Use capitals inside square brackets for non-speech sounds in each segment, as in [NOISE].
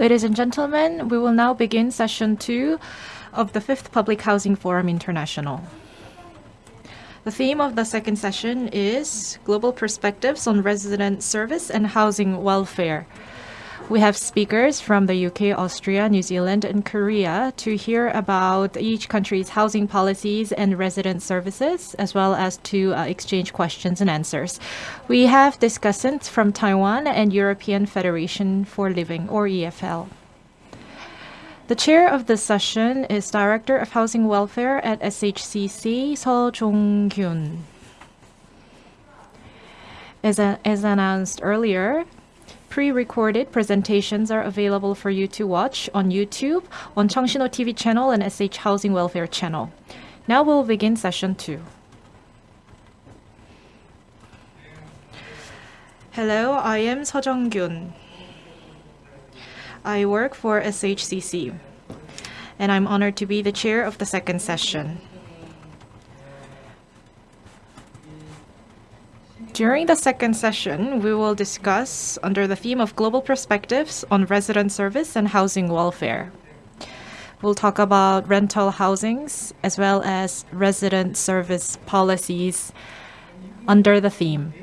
Ladies and gentlemen, we will now begin session two of the Fifth Public Housing Forum International. The theme of the second session is Global Perspectives on Resident Service and Housing Welfare. We have speakers from the UK, Austria, New Zealand, and Korea to hear about each country's housing policies and resident services, as well as to uh, exchange questions and answers. We have discussants from Taiwan and European Federation for Living, or EFL. The chair of the session is Director of Housing Welfare at SHCC, Seo Jong-kyun. As, as announced earlier, Pre-recorded presentations are available for you to watch on YouTube, on Cheongsinho TV channel and SH Housing Welfare channel. Now we'll begin session two. Hello, I am Seo Jong-kyun. I work for SHCC, and I'm honored to be the chair of the second session. During the second session, we will discuss under the theme of global perspectives on resident service and housing welfare. We'll talk about rental housings as well as resident service policies under the theme.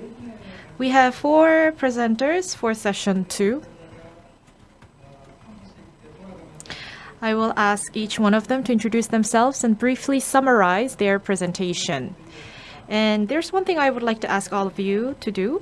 We have four presenters for session two. I will ask each one of them to introduce themselves and briefly summarize their presentation. And there's one thing I would like to ask all of you to do.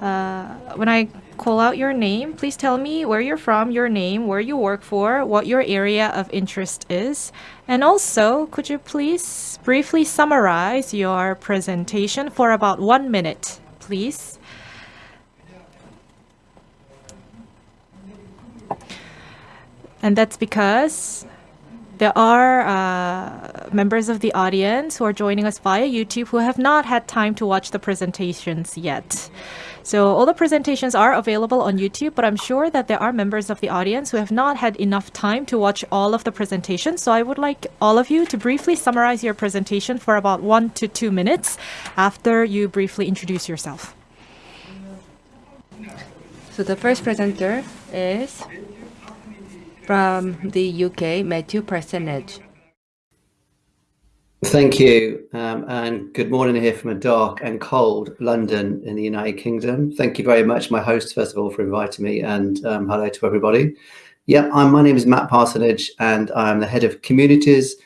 Uh, when I call out your name, please tell me where you're from, your name, where you work for, what your area of interest is. And also, could you please briefly summarize your presentation for about one minute, please? And that's because there are uh, members of the audience who are joining us via YouTube who have not had time to watch the presentations yet. So all the presentations are available on YouTube, but I'm sure that there are members of the audience who have not had enough time to watch all of the presentations. So I would like all of you to briefly summarize your presentation for about one to two minutes after you briefly introduce yourself. So the first presenter is from the UK, Matthew Parsonage. Thank you, um, and good morning here from a dark and cold London in the United Kingdom. Thank you very much, my host, first of all, for inviting me, and um, hello to everybody. Yeah, I'm, my name is Matt Parsonage, and I'm the head of communities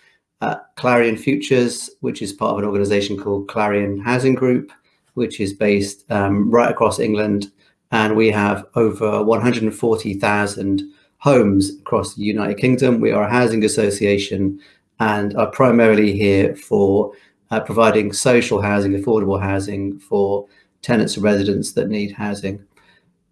at Clarion Futures, which is part of an organisation called Clarion Housing Group, which is based um, right across England, and we have over 140,000 homes across the United Kingdom. We are a housing association and are primarily here for uh, providing social housing, affordable housing for tenants and residents that need housing.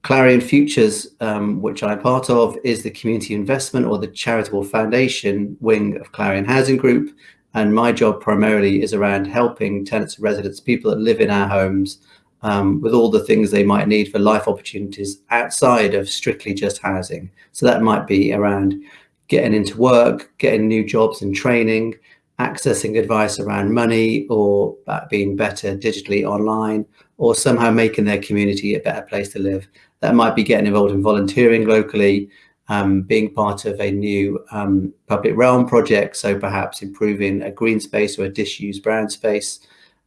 Clarion Futures, um, which I'm part of, is the community investment or the charitable foundation wing of Clarion Housing Group. And my job primarily is around helping tenants and residents, people that live in our homes, um, with all the things they might need for life opportunities outside of strictly just housing. So that might be around getting into work, getting new jobs and training, accessing advice around money or being better digitally online, or somehow making their community a better place to live. That might be getting involved in volunteering locally, um, being part of a new um, public realm project, so perhaps improving a green space or a disused brown space,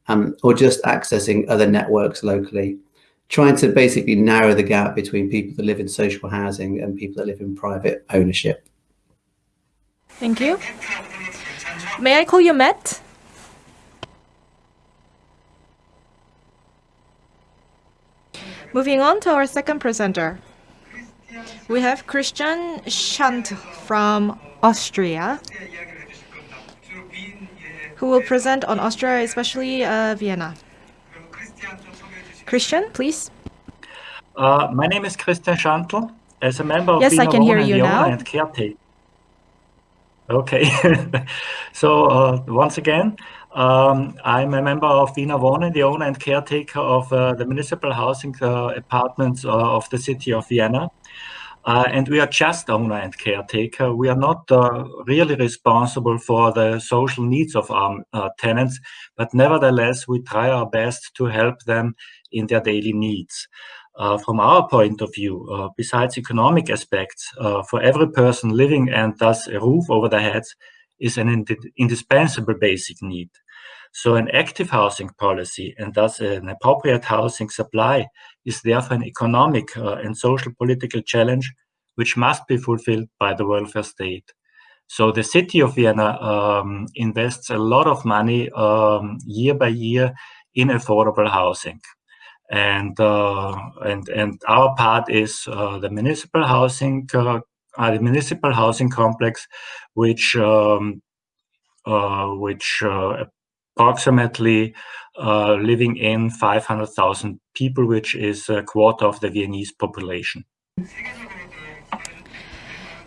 um, or just accessing other networks locally, trying to basically narrow the gap between people that live in social housing and people that live in private ownership. Thank you. May I call you Matt? Moving on to our second presenter. We have Christian Schant from Austria who will present on Austria, especially uh, Vienna. Christian, please. Uh, my name is Christian Schantl. As a member of yes, Wiener I can hear you now. and caretaker. Okay, [LAUGHS] so uh, once again, um, I'm a member of Wiener Wohnen, the owner and caretaker of uh, the municipal housing uh, apartments uh, of the city of Vienna. Uh, and we are just owner and caretaker. We are not uh, really responsible for the social needs of our uh, tenants, but nevertheless, we try our best to help them in their daily needs. uh, from our point of view, uh, besides economic aspects, uh, for every person living and thus a roof over their heads is an ind indispensable basic need. So an active housing policy and thus an appropriate housing supply is therefore an economic uh, and social political challenge which must be fulfilled by the welfare state. So the city of Vienna um, invests a lot of money um, year by year in affordable housing and uh, and and our part is uh, the municipal housing uh, uh the municipal housing complex, which um, uh, which uh, living in 500,000 people, which is a quarter of the Viennese population.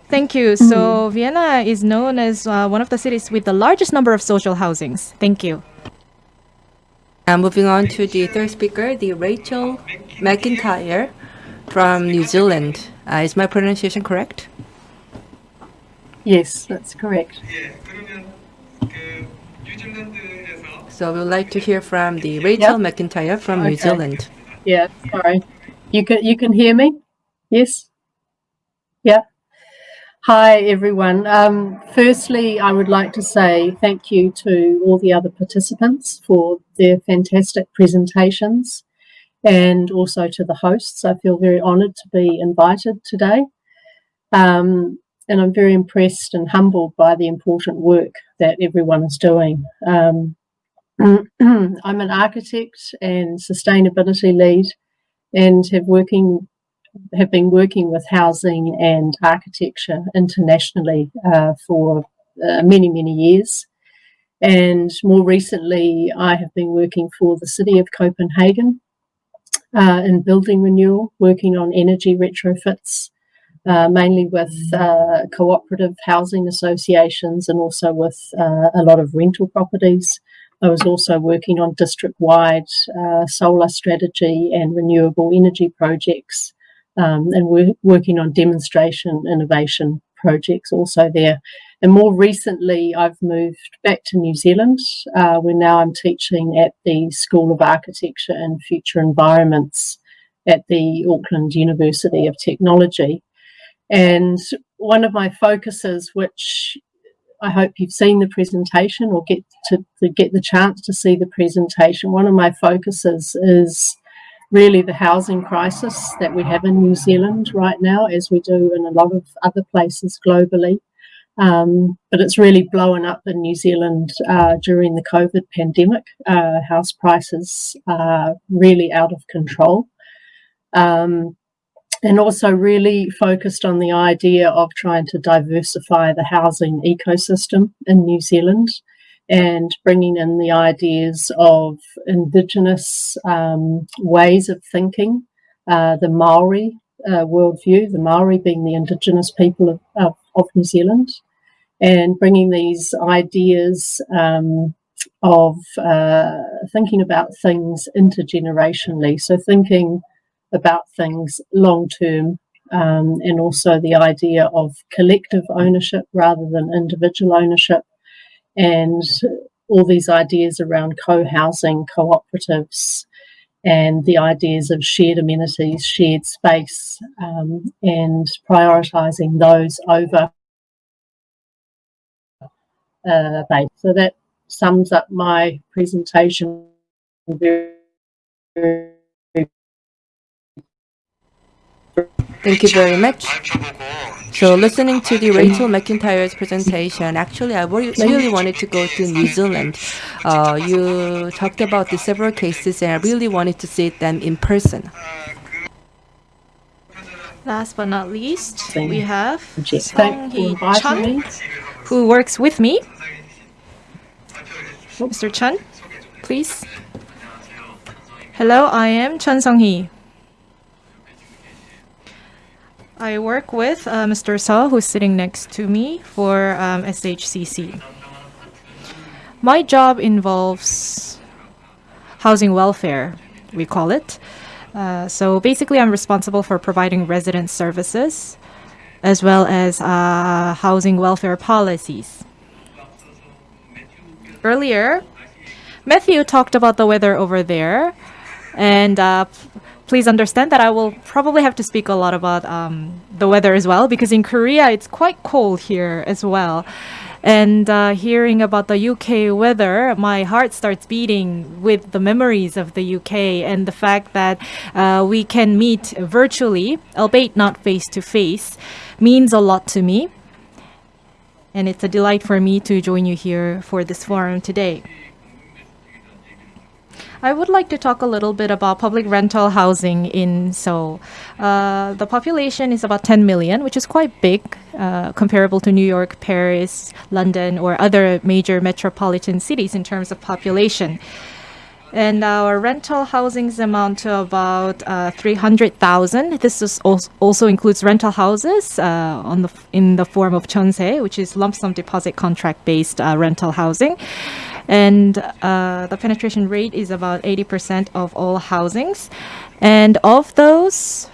Thank you. So mm-hmm. Vienna is known as one of the cities with the largest number of social housings. Thank you. Now moving on to the third speaker, the Rachel McIntyre from New Zealand. Uh, is my pronunciation correct? Yes, that's correct. So we would like to hear from the Rachel yep. McIntyre from okay. New Zealand. Yeah, sorry. You can you can hear me? Yes? Yeah. Hi, everyone. Um, firstly, I would like to say thank you to all the other participants for their fantastic presentations and also to the hosts. I feel very honoured to be invited today. Um, and I'm very impressed and humbled by the important work that everyone is doing. Um, [CLEARS THROAT] I'm an architect and sustainability lead and have working have been working with housing and architecture internationally uh, for uh, many, many years. And more recently, I have been working for the city of Copenhagen uh, in building renewal, working on energy retrofits, uh, mainly with uh, cooperative housing associations and also with uh, a lot of rental properties. I was also working on district-wide solar strategy and renewable energy projects um, and we're working on demonstration innovation projects also there. And more recently, I've moved back to New Zealand, uh, where now I'm teaching at the School of Architecture and Future Environments at the Auckland University of Technology. And one of my focuses, which I hope you've seen the presentation or get to, to get the chance to see the presentation, one of my focuses is really the housing crisis that we have in New Zealand right now, as we do in a lot of other places globally. Um, but it's really blown up in New Zealand uh, during the COVID pandemic. Uh, house prices are really out of control. Um, and also really focused on the idea of trying to diversify the housing ecosystem in New Zealand and bringing in the ideas of indigenous um, ways of thinking, uh, the Maori uh, worldview, the Maori being the indigenous people of, of, of New Zealand, and bringing these ideas um, of uh, thinking about things intergenerationally. So thinking about things long term um, and also the idea of collective ownership rather than individual ownership and all these ideas around co-housing, cooperatives, and the ideas of shared amenities, shared space, um, and prioritising those over uh. So that sums up my presentation very, very Thank you very much. So listening to the Rachel McIntyre's presentation, actually I really wanted to go to New Zealand. Uh, you talked about the several cases and I really wanted to see them in person. Last but not least, we have Song Hee Chun, who works with me. Mr. Chun, please. Hello, I am Chun Song Hee. I work with uh, Mr. Saw, who's sitting next to me for um, SHCC. My job involves housing welfare, we call it. Uh, so basically, I'm responsible for providing resident services as well as uh, housing welfare policies. Earlier, Matthew talked about the weather over there. And uh, please understand that I will probably have to speak a lot about um, the weather as well, because in Korea it's quite cold here as well. And uh, hearing about the UK weather, my heart starts beating with the memories of the UK and the fact that uh, we can meet virtually, albeit not face to face, means a lot to me. And it's a delight for me to join you here for this forum today. I would like to talk a little bit about public rental housing in Seoul. Uh, the population is about 10 million, which is quite big, uh, comparable to New York, Paris, London, or other major metropolitan cities in terms of population. And our rental housings amount to about uh, 300,000. This is also, includes rental houses uh, on the in the form of jeonse, which is lump sum deposit contract based uh, rental housing and uh, the penetration rate is about 80% of all housings. And of those,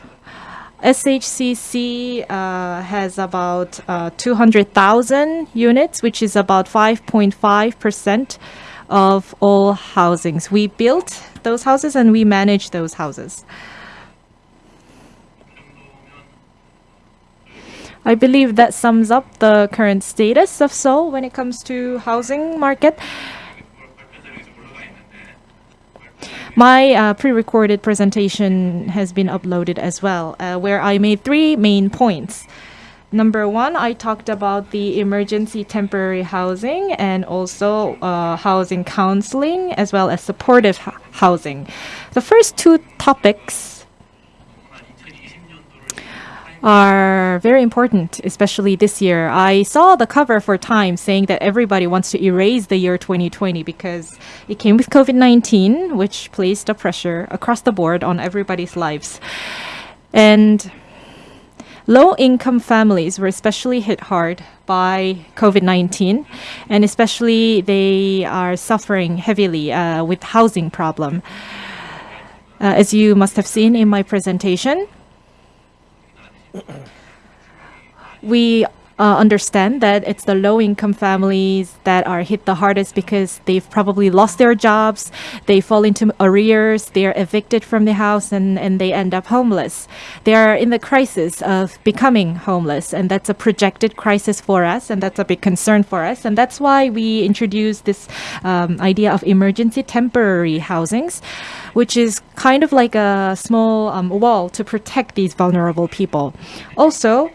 SHCC uh, has about uh, 200,000 units, which is about 5.5% of all housings. We built those houses and we manage those houses. I believe that sums up the current status of Seoul when it comes to housing market. My uh, pre-recorded presentation has been uploaded as well, uh, where I made three main points. Number one, I talked about the emergency temporary housing and also uh, housing counseling as well as supportive housing. The first two topics are very important, especially this year. I saw the cover for Time saying that everybody wants to erase the year 2020 because it came with COVID 19, which placed a pressure across the board on everybody's lives. And low income families were especially hit hard by COVID 19, and especially they are suffering heavily uh, with housing problem. Uh, as you must have seen in my presentation, we uh, understand that it's the low income families that are hit the hardest because they've probably lost their jobs, they fall into arrears, they're evicted from the house, and, and they end up homeless. They are in the crisis of becoming homeless, and that's a projected crisis for us, and that's a big concern for us. And that's why we introduced this um, idea of emergency temporary housings which is kind of like a small um, wall to protect these vulnerable people. Also,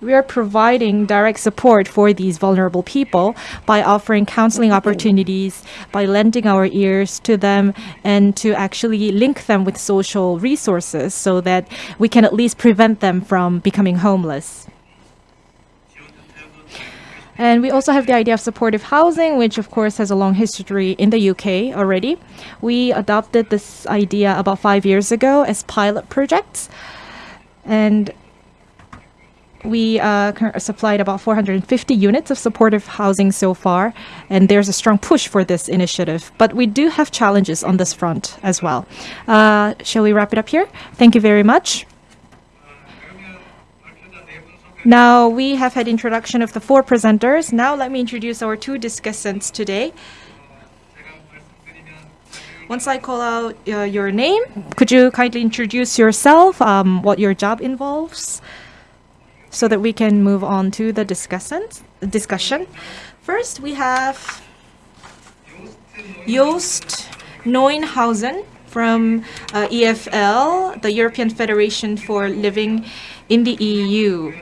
we are providing direct support for these vulnerable people by offering counseling opportunities, by lending our ears to them, and to actually link them with social resources so that we can at least prevent them from becoming homeless. And we also have the idea of supportive housing, which of course has a long history in the UK already. We adopted this idea about five years ago as pilot projects. And we uh, supplied about 450 units of supportive housing so far, and there's a strong push for this initiative. But we do have challenges on this front as well. Uh, shall we wrap it up here? Thank you very much. Now we have had introduction of the four presenters. Now let me introduce our two discussants today. Once I call out uh, your name, could you kindly introduce yourself, um, what your job involves, so that we can move on to the discussion. First, we have Joost Neuenhausen from uh, EFL, the European Federation for Living in the EU.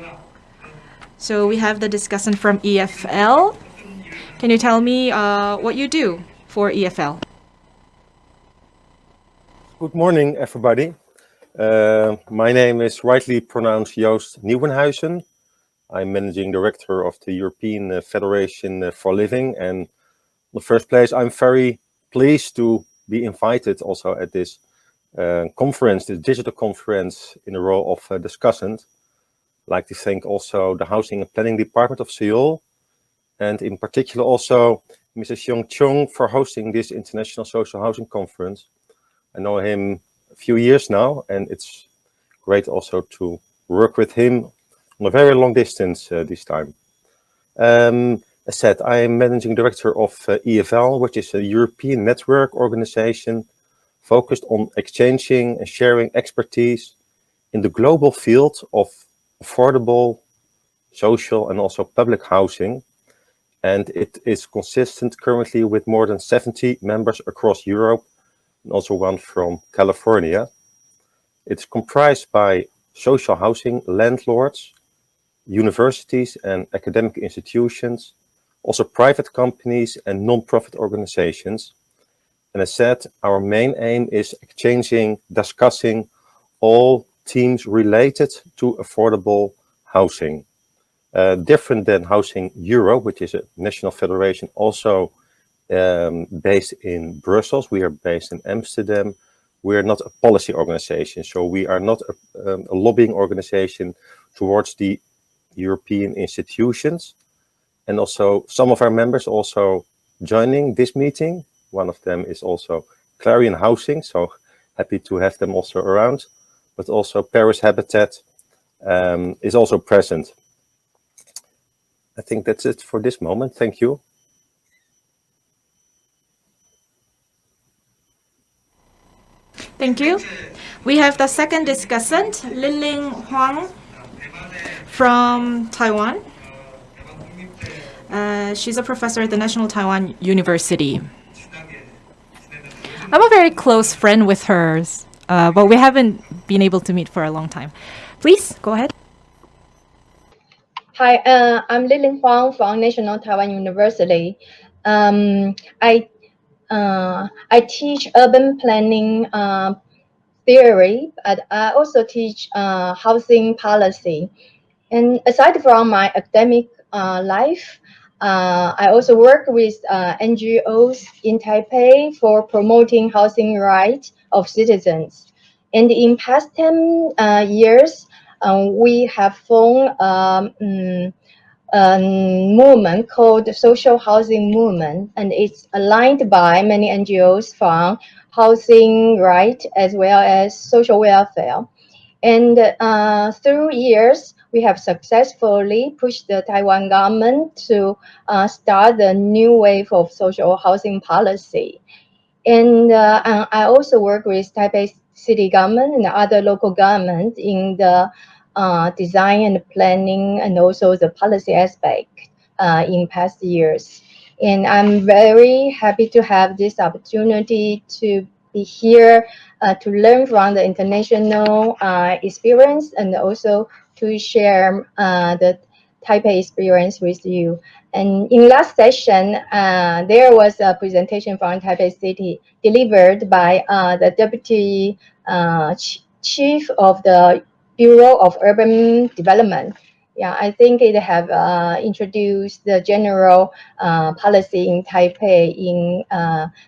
So we have the discussant from EFL. Can you tell me uh, what you do for EFL? Good morning, everybody. Uh, my name is rightly pronounced Joost Nieuwenhuizen. I'm managing director of the European uh, Federation uh, for Living. And in the first place, I'm very pleased to be invited also at this uh, conference, this digital conference in the role of uh, discussant I'd like to thank also the Housing and Planning Department of Seoul, and in particular also Mrs. Young Chung for hosting this International Social Housing Conference. I know him few years now, and it's great also to work with him on a very long distance uh, this time. Um, as said, I am managing director of uh, EFL, which is a European network organization focused on exchanging and sharing expertise in the global field of affordable social and also public housing. And it is consistent currently with more than 70 members across Europe and also one from California. It's comprised by social housing landlords, universities and academic institutions, also private companies and non-profit organizations. And as said, our main aim is exchanging, discussing all themes related to affordable housing. Uh, different than Housing Europe, which is a national federation also um, based in Brussels. We are based in Amsterdam. We are not a policy organization, so we are not a, um, a lobbying organization towards the European institutions. And also some of our members also joining this meeting. One of them is also Clarion Housing, so happy to have them also around. But also Paris Habitat um, is also present. I think that's it for this moment. Thank you. Thank you. We have the second discussant, Liling Huang from Taiwan. Uh, she's a professor at the National Taiwan University. I'm a very close friend with hers, uh, but we haven't been able to meet for a long time. Please, go ahead. Hi, uh, I'm Liling Huang from National Taiwan University. Um, I uh, I teach urban planning uh, theory, but I also teach uh, housing policy. And aside from my academic uh, life, uh, I also work with uh, NGOs in Taipei for promoting housing rights of citizens. And in past 10 years, um, we have formed um, a movement called Social Housing Movement, and it's aligned by many NGOs from housing right as well as social welfare. And uh, through years, we have successfully pushed the Taiwan government to uh, start the new wave of social housing policy. And uh, I also work with Taipei city government and other local governments in the uh, design and planning and also the policy aspect uh, in past years. And I'm very happy to have this opportunity to be here uh, to learn from the international uh, experience and also to share uh, the Taipei experience with you. And in last session, uh, there was a presentation from Taipei City delivered by uh, the Deputy uh, ch Chief of the Bureau of Urban Development. Yeah, I think it have uh, introduced the general uh, policy in Taipei in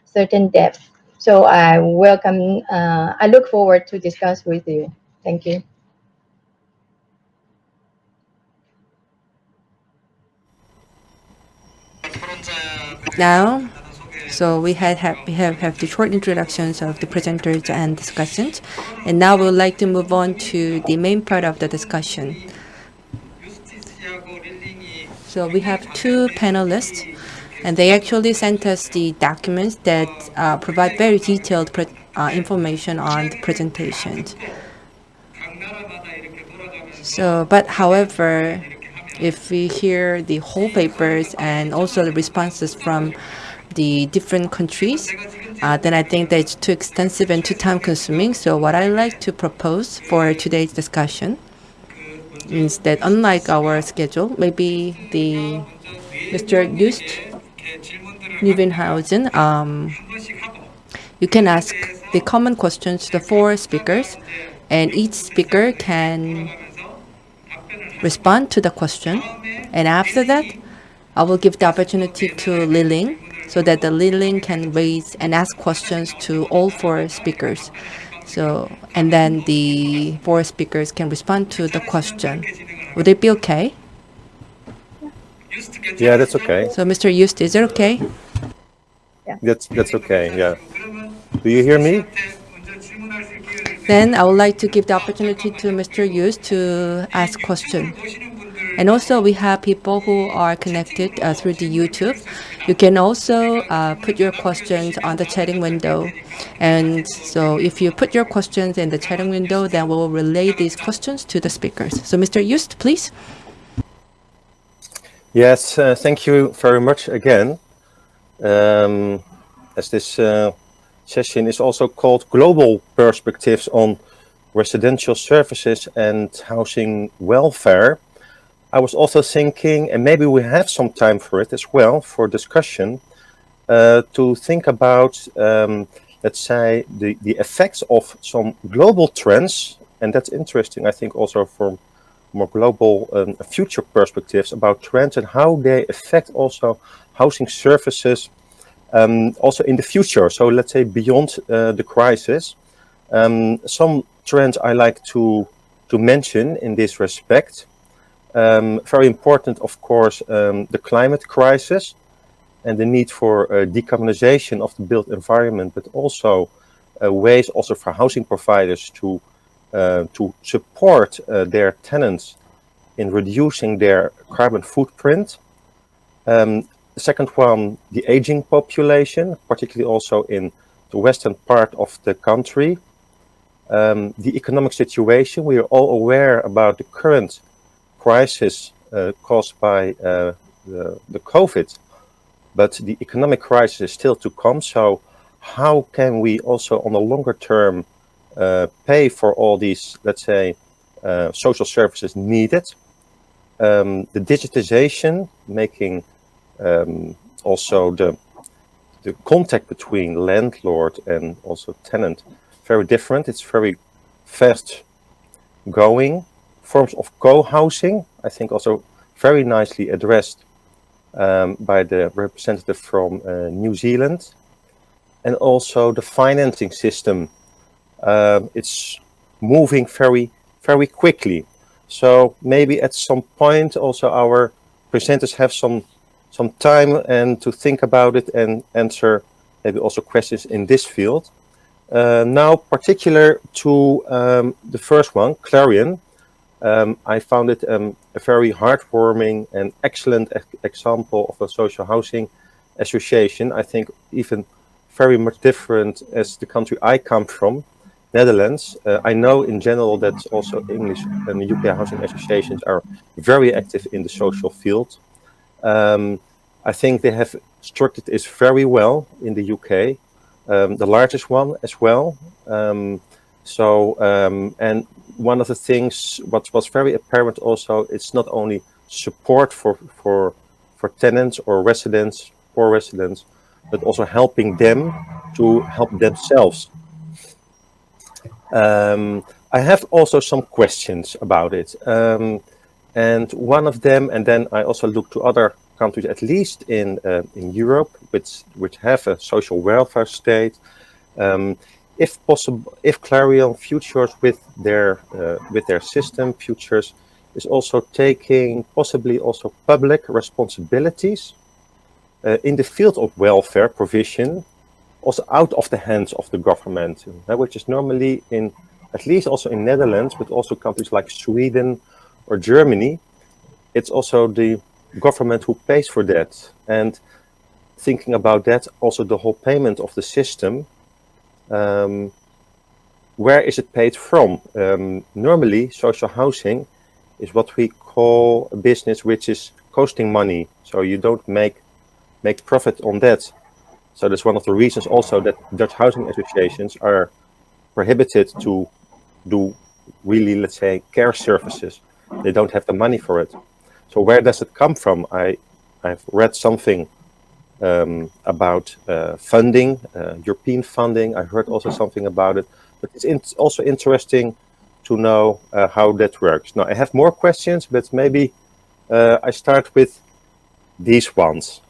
certain depth. So I welcome, I look forward to discuss with you. Thank you. Now, so we had have, we have, have the short introductions of the presenters and discussants, and now we would like to move on to the main part of the discussion. So we have two panelists, and they actually sent us the documents that uh, provide very detailed uh, information on the presentations. So, but however, if we hear the whole papers and also the responses from the different countries, uh, then I think that it's too extensive and too time consuming. So what I like to propose for today's discussion is that unlike our schedule, maybe the Mr. Just Nieuwenhuizen, um, you can ask the common questions to the four speakers, and each speaker can respond to the question. And after that, I will give the opportunity to Liling so that the Liling can raise and ask questions to all four speakers. So, and then the four speakers can respond to the question. Would it be okay? Yeah, that's okay. So, Mr. Just, is it okay? Yeah. That's that's okay. Yeah. Do you hear me? Then I would like to give the opportunity to Mr. Yus to ask question. And also we have people who are connected uh, through the YouTube. You can also uh, put your questions on the chatting window. And so if you put your questions in the chatting window, then we will relay these questions to the speakers. So Mr. Yust, please. Yes, uh, thank you very much again. Um, as this uh, session is also called Global Perspectives on Residential Services and Housing Welfare, I was also thinking, and maybe we have some time for it as well, for discussion, uh, to think about, um, let's say, the, the effects of some global trends, and that's interesting, I think, also from more global um, future perspectives about trends and how they affect also housing services um, also in the future. So let's say beyond uh, the crisis. Um, some trends I like to, to mention in this respect. Um, very important, of course, um, the climate crisis and the need for uh, decarbonization of the built environment, but also uh, ways also for housing providers to uh, to support uh, their tenants in reducing their carbon footprint. Um, the second one, the aging population, particularly also in the western part of the country. Um, the economic situation, we are all aware about the current crisis uh, caused by uh, the, the COVID, but the economic crisis is still to come. So how can we also on a longer term uh, pay for all these, let's say, uh, social services needed. Um, the digitization, making um, also the the contact between landlord and also tenant very different. It's very fast going. Forms of co-housing, I think also very nicely addressed um, by the representative from uh, New Zealand. And also the financing system um, it's moving very, very quickly. So maybe at some point also our presenters have some some time and to think about it and answer maybe also questions in this field. Uh, now, particular to um, the first one, Clarion, um, I found it um, a very heartwarming and excellent e example of a social housing association. I think even very much different as the country I come from. Netherlands. Uh, I know in general that also English and UK housing associations are very active in the social field. Um, I think they have structured this very well in the UK, um, the largest one as well. Um, so, um, and one of the things what was very apparent also, it's not only support for, for, for tenants or residents, poor residents, but also helping them to help themselves um, I have also some questions about it. Um, and one of them, and then I also look to other countries, at least in uh, in Europe, which which have a social welfare state. Um, if possible, if Clarion futures with their uh, with their system futures is also taking possibly also public responsibilities uh, in the field of welfare provision also out of the hands of the government, which is normally in, at least also in Netherlands, but also countries like Sweden or Germany, it's also the government who pays for that. And thinking about that, also the whole payment of the system, um, where is it paid from? Um, normally, social housing is what we call a business which is costing money. So you don't make make profit on that. So that's one of the reasons also that Dutch housing associations are prohibited to do really, let's say, care services. They don't have the money for it. So where does it come from? I, I've read something um, about uh, funding, uh, European funding. I heard also something about it, but it's in also interesting to know uh, how that works. Now I have more questions, but maybe uh, I start with these ones.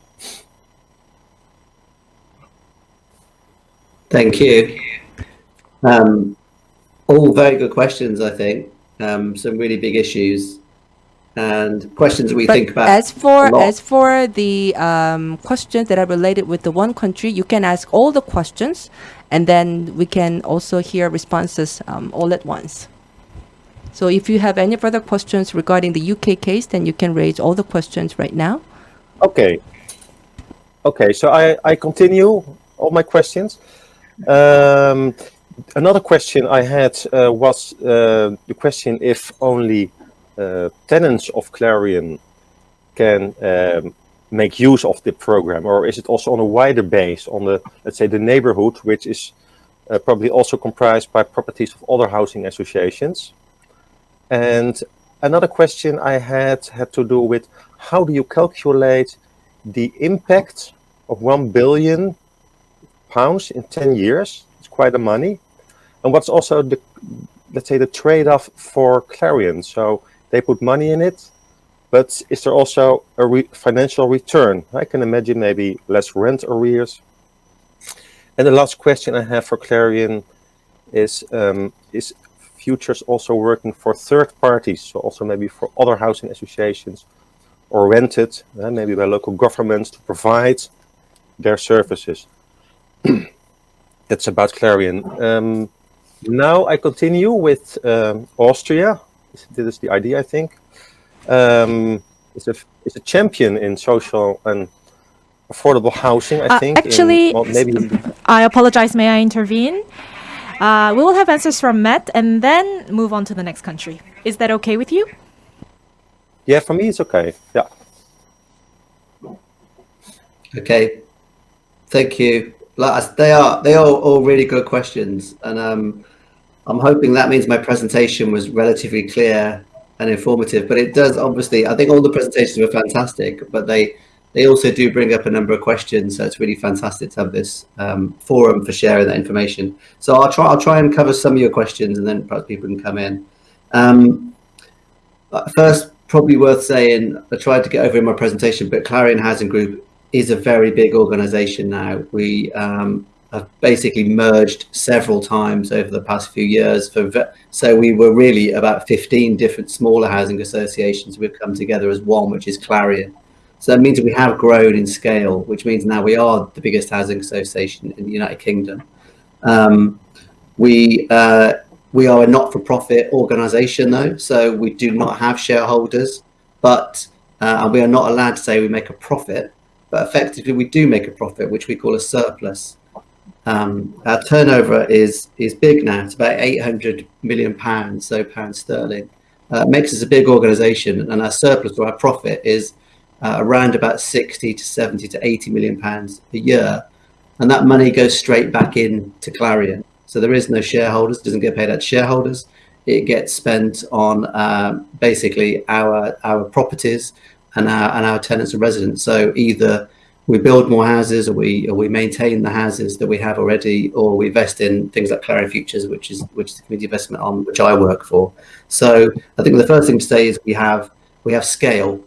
Thank you. Um, all very good questions, I think. Um, some really big issues and questions we but think about. As for as for the um, questions that are related with the one country, you can ask all the questions, and then we can also hear responses um, all at once. So if you have any further questions regarding the UK case, then you can raise all the questions right now. Okay. Okay, so I, I continue all my questions. Um, another question I had uh, was uh, the question if only tenants of Clarion can um, make use of the program, or is it also on a wider base on the, let's say, the neighborhood, which is uh, probably also comprised by properties of other housing associations? And another question I had had to do with how do you calculate the impact of 1 billion pounds in 10 years? It's quite a money. And what's also the, let's say, the trade-off for Clarion? So they put money in it, but is there also a re financial return? I can imagine maybe less rent arrears. And the last question I have for Clarion is, um, is Futures also working for third parties, so also maybe for other housing associations or rented, uh, maybe by local governments to provide their services. [CLEARS THROAT] That's about Clarion. Um, now I continue with um, Austria. This is the idea, I think. Um, it's a it's a champion in social and affordable housing. I uh, think. Actually, in, well, maybe. I apologize. May I intervene? Uh, we will have answers from Matt and then move on to the next country. Is that okay with you? Yeah, for me it's okay. Yeah. Okay. Thank you. They are they are all really good questions, and um, I'm hoping that means my presentation was relatively clear and informative. But it does obviously. I think all the presentations were fantastic, but they they also do bring up a number of questions. So it's really fantastic to have this um, forum for sharing that information. So I'll try I'll try and cover some of your questions, and then perhaps people can come in. Um, first, probably worth saying, I tried to get over in my presentation, but Clarion Housing Group is a very big organization now. We um, have basically merged several times over the past few years. For so we were really about 15 different smaller housing associations. We've come together as one, which is Clarion. So that means we have grown in scale, which means now we are the biggest housing association in the United Kingdom. Um, we uh, we are a not-for-profit organisation, though, so we do not have shareholders, but uh, and we are not allowed to say we make a profit. But effectively, we do make a profit, which we call a surplus. Um, our turnover is is big now. It's about 800 million pounds, so pounds sterling. Uh, makes us a big organisation, and our surplus or our profit is uh, around about 60 to 70 to 80 million pounds a year, and that money goes straight back in to Clarion. So there is no shareholders, doesn't get paid out to shareholders. It gets spent on uh, basically our our properties and our and our tenants and residents. So either we build more houses, or we or we maintain the houses that we have already, or we invest in things like Clarion Futures, which is which is the community investment on which I work for. So I think the first thing to say is we have we have scale.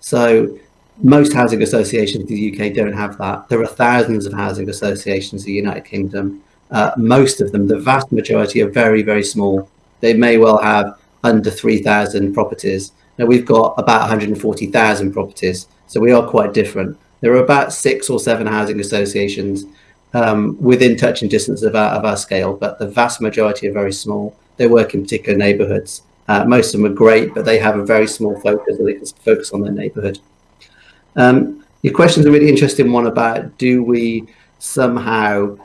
So most housing associations in the UK don't have that. There are thousands of housing associations in the United Kingdom uh, most of them, the vast majority are very, very small. They may well have under 3,000 properties. Now we've got about 140,000 properties, so we are quite different. There are about six or seven housing associations um, within touching distance of our, of our scale, but the vast majority are very small. They work in particular neighbourhoods. Uh, most of them are great, but they have a very small focus, so they can focus on their neighbourhood. Um, your question is a really interesting one about do we somehow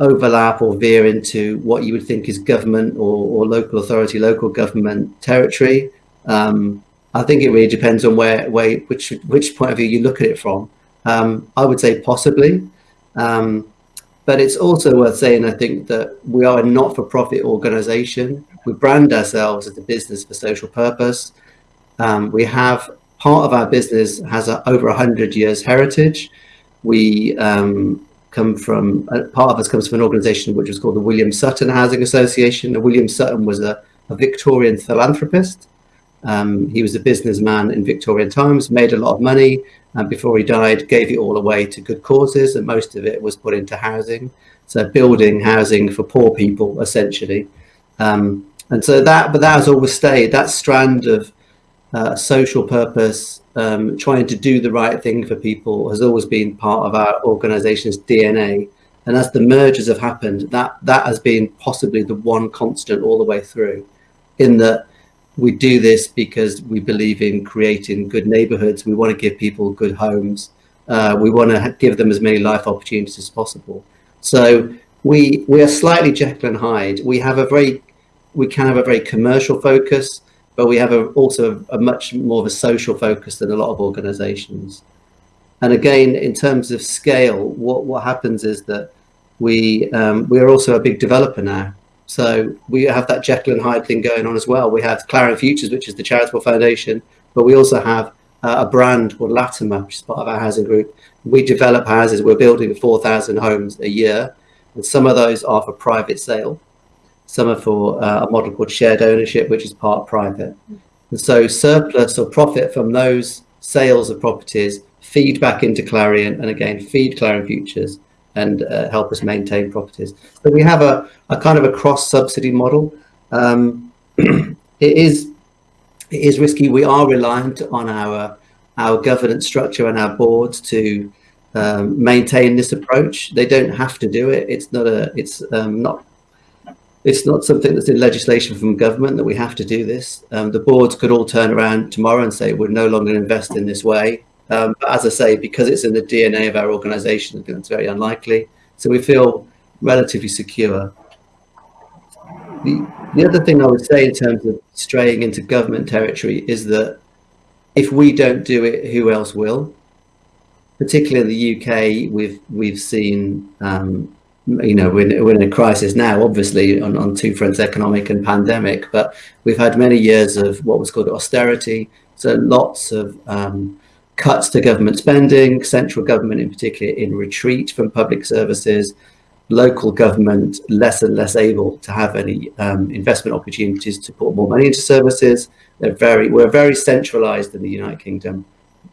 overlap or veer into what you would think is government or, or local authority, local government territory. Um, I think it really depends on where, where which which point of view you look at it from. Um, I would say possibly, um, but it's also worth saying I think that we are a not-for-profit organisation. We brand ourselves as a business for social purpose. Um, we have part of our business has a, over a hundred years heritage. We um, come from uh, part of us comes from an organization which was called the William Sutton Housing Association. Now, William Sutton was a, a Victorian philanthropist. Um, he was a businessman in Victorian times, made a lot of money, and before he died, gave it all away to good causes, and most of it was put into housing. So building housing for poor people, essentially. Um, and so that, but that has always stayed. That strand of uh, social purpose um, trying to do the right thing for people has always been part of our organization's DNA. And as the mergers have happened, that, that has been possibly the one constant all the way through, in that we do this because we believe in creating good neighborhoods. We want to give people good homes. Uh, we want to give them as many life opportunities as possible. So we we are slightly Jekyll and Hyde. We have a very we can have a very commercial focus, but we have a, also a, a much more of a social focus than a lot of organizations. And again, in terms of scale, what, what happens is that we um, we are also a big developer now. So we have that Jekyll and Hyde thing going on as well. We have Clarion Futures, which is the charitable foundation, but we also have uh, a brand called Latimer, which is part of our housing group. We develop houses. We're building 4,000 homes a year, and some of those are for private sale. Some are for uh, a model called shared ownership, which is part private. And so surplus or profit from those sales of properties feed back into Clarion and again feed Clarion Futures and uh, help us maintain properties. So we have a, a kind of a cross subsidy model. Um, [CLEARS THROAT] it is it is risky. We are reliant on our our governance structure and our boards to um, maintain this approach. They don't have to do it. It's not a it's um, not it's not something that's in legislation from government that we have to do this. Um, the boards could all turn around tomorrow and say we're no longer invest in this way. Um, but as I say, because it's in the DNA of our organisation, it's very unlikely. So we feel relatively secure. The, the other thing I would say in terms of straying into government territory is that if we don't do it, who else will? Particularly in the UK, we've we've seen, um, you know, we're, we're in a crisis now, obviously on, on two fronts, economic and pandemic, but we've had many years of what was called austerity. So lots of um, cuts to government spending, central government in particular in retreat from public services, local government less and less able to have any um, investment opportunities to put more money into services. They're very, we're very centralized in the United Kingdom,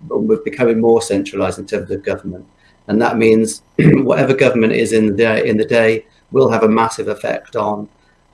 but we're becoming more centralized in terms of government. And that means [CLEARS THROAT] whatever government is in the day, in the day will have a massive effect on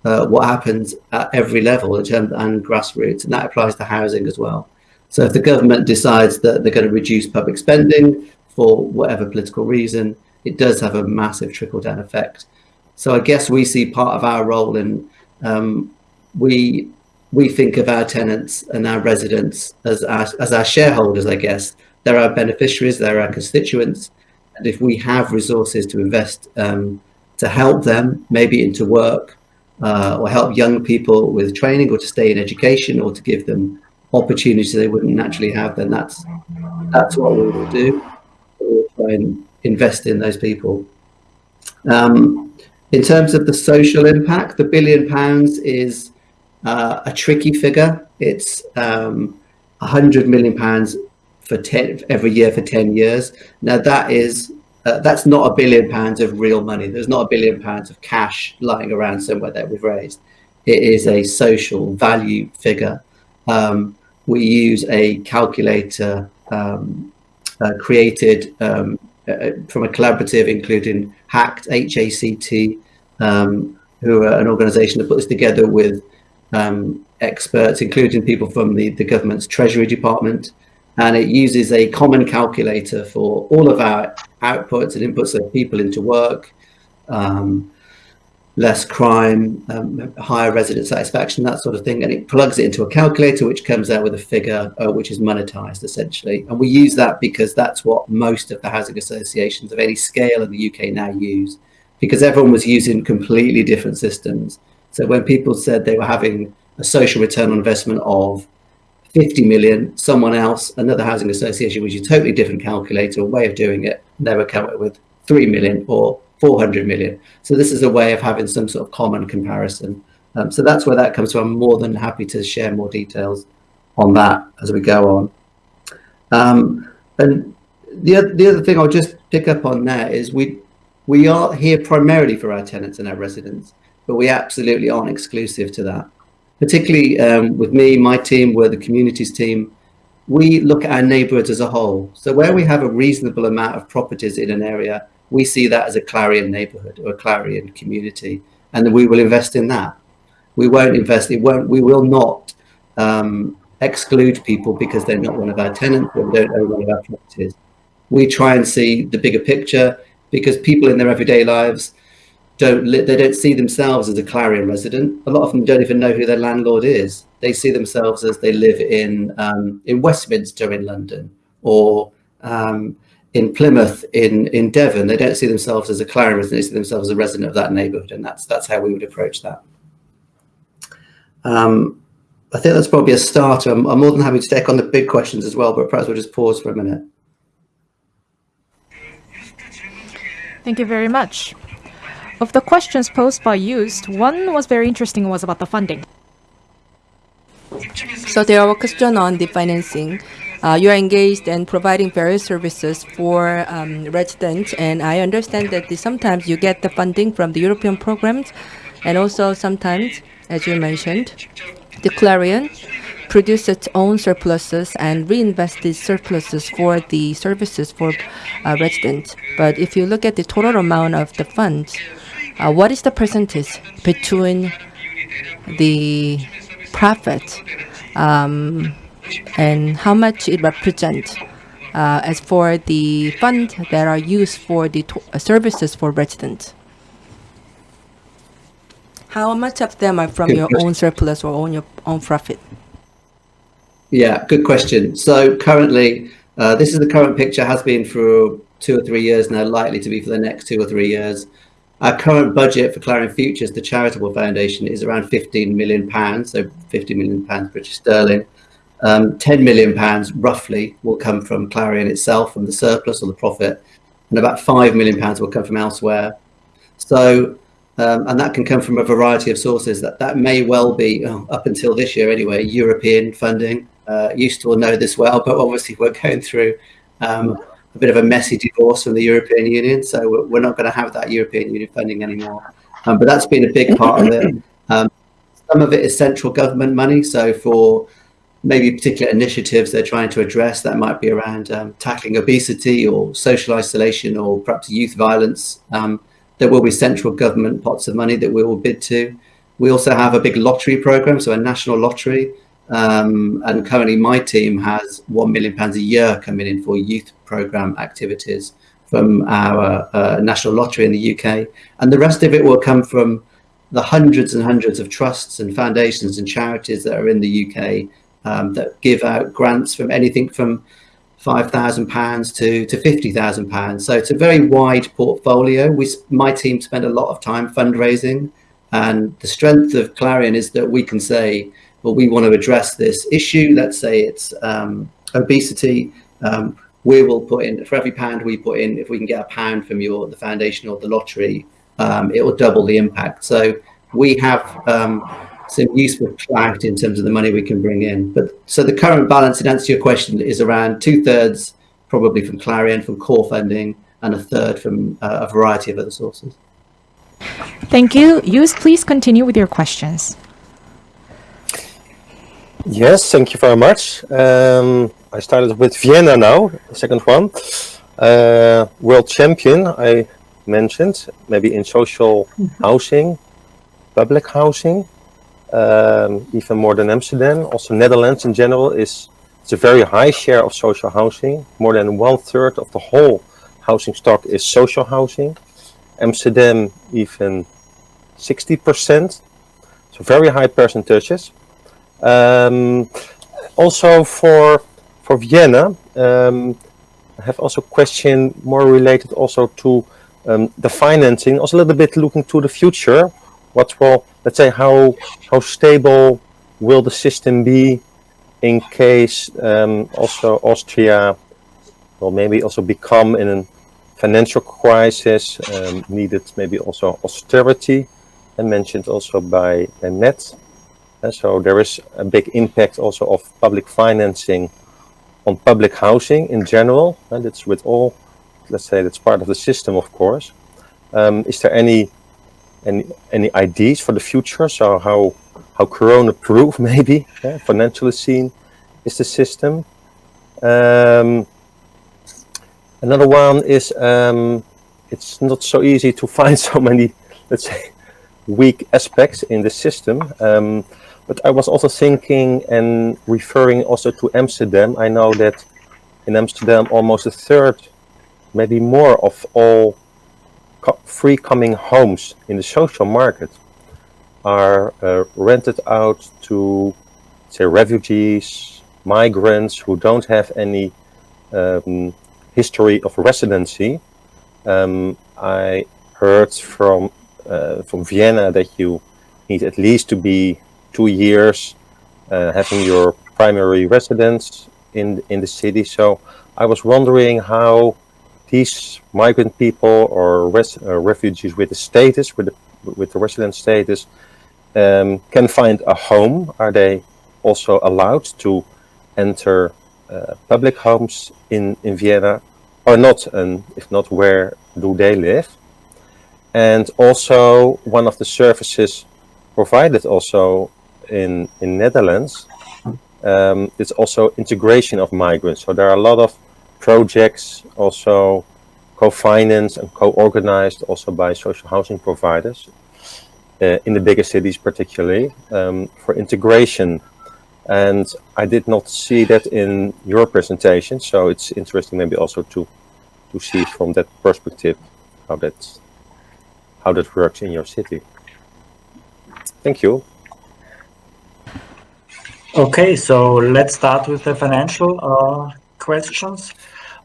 uh, what happens at every level in terms and grassroots, and that applies to housing as well. So if the government decides that they're going to reduce public spending for whatever political reason, it does have a massive trickle down effect. So I guess we see part of our role in um, we we think of our tenants and our residents as our, as our shareholders, I guess. They're our beneficiaries, they're our constituents. And if we have resources to invest um, to help them, maybe into work, uh, or help young people with training or to stay in education or to give them opportunities they wouldn't naturally have, then that's that's what we will do. We'll try and invest in those people. Um, in terms of the social impact, the billion pounds is uh, a tricky figure. It's um, 100 million pounds for 10 every year for 10 years. Now that is uh, that's not a billion pounds of real money. There's not a billion pounds of cash lying around somewhere that we've raised. It is a social value figure. Um, we use a calculator um, uh, created um, uh, from a collaborative including HACT, H-A-C-T, um, who are an organization that put this together with um, experts, including people from the, the government's Treasury Department. And it uses a common calculator for all of our outputs and inputs of people into work, um, less crime, um, higher resident satisfaction, that sort of thing. And it plugs it into a calculator, which comes out with a figure uh, which is monetized essentially. And we use that because that's what most of the housing associations of any scale in the UK now use, because everyone was using completely different systems. So when people said they were having a social return on investment of 50 million, someone else, another housing association, which is a totally different calculator, way of doing it, they were coming with 3 million or 400 million. So this is a way of having some sort of common comparison. Um, so that's where that comes from. I'm more than happy to share more details on that as we go on. Um, and the, the other thing I'll just pick up on there is we, we are here primarily for our tenants and our residents, but we absolutely aren't exclusive to that. Particularly um, with me, my team, we're the communities team, we look at our neighbourhoods as a whole. So where we have a reasonable amount of properties in an area, we see that as a Clarion neighborhood or a Clarion community, and we will invest in that. We won't invest, it won't, we will not um, exclude people because they're not one of our tenants or don't own one of our properties. We try and see the bigger picture because people in their everyday lives, don't they don't see themselves as a Clarion resident. A lot of them don't even know who their landlord is. They see themselves as they live in um, in Westminster in London or um, in Plymouth in in Devon. They don't see themselves as a Clarion resident. They see themselves as a resident of that neighbourhood, and that's that's how we would approach that. Um, I think that's probably a starter. I'm, I'm more than happy to take on the big questions as well, but perhaps we'll just pause for a minute. Thank you very much. Of the questions posed by Joost, one was very interesting was about the funding. So there are a question on the financing. Uh, you are engaged in providing various services for um, residents, and I understand that the, sometimes you get the funding from the European programs, and also sometimes, as you mentioned, the Clarion produce its own surpluses and reinvest these surpluses for the services for uh, residents. But if you look at the total amount of the funds, uh, what is the percentage between the profit um, and how much it represents uh, as for the fund that are used for the uh, services for residents? How much of them are from Good your question. own surplus or own your own profit? Yeah, good question. So currently, uh, this is the current picture, has been for two or three years now, likely to be for the next two or three years. Our current budget for Clarion Futures, the charitable foundation, is around 15 million pounds, so 50 million pounds British sterling. Um, 10 million pounds roughly will come from Clarion itself, from the surplus or the profit, and about 5 million pounds will come from elsewhere. So, um, and that can come from a variety of sources. That that may well be oh, up until this year anyway, European funding. Uh, used to all know this well, but obviously we're going through um, a bit of a messy divorce from the European Union, so we're, we're not going to have that European Union funding anymore. Um, but that's been a big part of it. [CLEARS THROAT] Um, some of it is central government money, so for maybe particular initiatives they're trying to address, that might be around um, tackling obesity or social isolation or perhaps youth violence. Um, there will be central government pots of money that we will bid to. We also have a big lottery program, so a national lottery. Um, and currently my team has one million pounds a year coming in for youth program activities from our uh, national lottery in the UK. And the rest of it will come from the hundreds and hundreds of trusts and foundations and charities that are in the UK um, that give out grants from anything from £5,000 to, to £50,000. So it's a very wide portfolio. We, my team spend a lot of time fundraising and the strength of Clarion is that we can say, well, we want to address this issue. Let's say it's um, obesity. Um, we will put in for every pound we put in. If we can get a pound from your the foundation or the lottery, um, it will double the impact. So we have some useful clarity in terms of the money we can bring in. But so the current balance, in answer to your question, is around two thirds probably from Clarion from core funding and a third from uh, a variety of other sources. Thank you. Joost, please continue with your questions. Yes, thank you very much. Um, I started with Vienna now, the second one. Uh, world champion, I mentioned, maybe in social housing, public housing, um, even more than Amsterdam. Also, Netherlands in general is it's a very high share of social housing. More than one third of the whole housing stock is social housing. Amsterdam even 60%, so very high percentages. Um, also for for Vienna, um, I have also a question more related also to um, the financing, also a little bit looking to the future. What will, let's say, how how stable will the system be in case um, also Austria will maybe also become in a financial crisis, um, needed maybe also austerity, and mentioned also by, by Matt. Uh, so there is a big impact also of public financing on public housing in general, and it's with all, let's say that's part of the system, of course. Um, is there any any any ideas for the future? So how how corona-proof [LAUGHS] maybe yeah, financially seen is the system? Um, another one is um, it's not so easy to [LAUGHS] find so many, let's say, weak aspects in the system. Um, but I was also thinking and referring also to Amsterdam. I know that in Amsterdam, almost a third, maybe more of all free coming homes in the social market are uh, rented out to, say, refugees, migrants who don't have any um, history of residency. Um, I heard from uh, from Vienna that you need at least to be two years uh, having your primary residence in in the city. So I was wondering how these migrant people or res, uh, refugees with the status, with the with the resident status, um, can find a home. Are they also allowed to enter uh, public homes in in Vienna, or not? And if not, where do they live? And also, one of the services provided also in in Netherlands um, it's also integration of migrants. So there are a lot of projects also co-financed and co-organized also by social housing providers uh, in the bigger cities particularly um, for integration. And I did not see that in your presentation, so it's interesting maybe also to to see from that perspective how that how that works in your city. Thank you. Okay, so let's start with the financial uh, questions.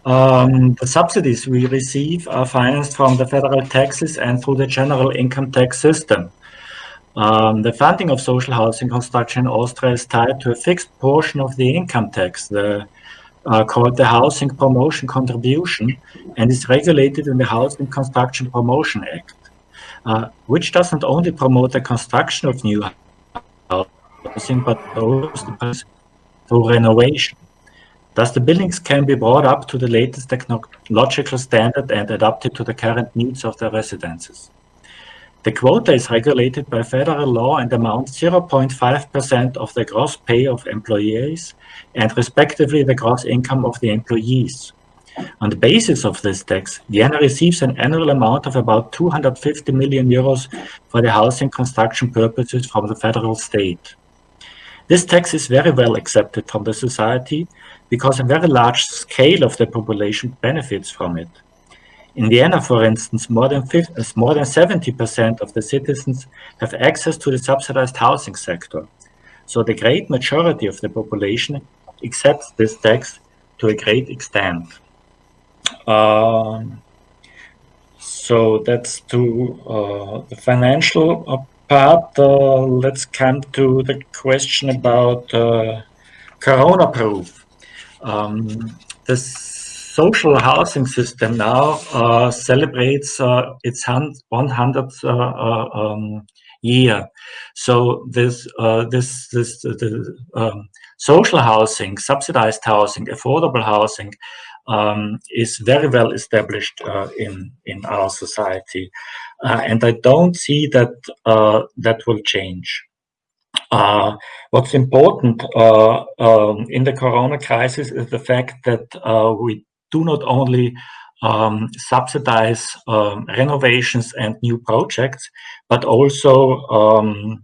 Um, the subsidies we receive are financed from the federal taxes and through the general income tax system. Um, the funding of social housing construction in Austria is tied to a fixed portion of the income tax, the, uh, called the Housing Promotion Contribution, and is regulated in the Housing Construction Promotion Act, uh, which doesn't only promote the construction of new housing, but also through renovation. Thus, the buildings can be brought up to the latest technological standard and adapted to the current needs of the residences. The quota is regulated by federal law and amounts 0.5% of the gross pay of employees and respectively the gross income of the employees. On the basis of this tax, Vienna receives an annual amount of about 250 million euros for the housing construction purposes from the federal state. This tax is very well accepted from the society because a very large scale of the population benefits from it. In Vienna, for instance, more than 70% of the citizens have access to the subsidized housing sector. So the great majority of the population accepts this tax to a great extent. Um, so that's to uh, the financial uh, part, uh, let's come to the question about uh, Corona proof. Um, the social housing system now uh, celebrates uh, its 100th uh, uh, um, year. So this this this the um, social housing, subsidized housing, affordable housing um, is very well established in in our society. Uh, and I don't see that uh, that will change. Uh, what's important uh, um, in the corona crisis is the fact that uh, we do not only um, subsidize um, renovations and new projects, but also um,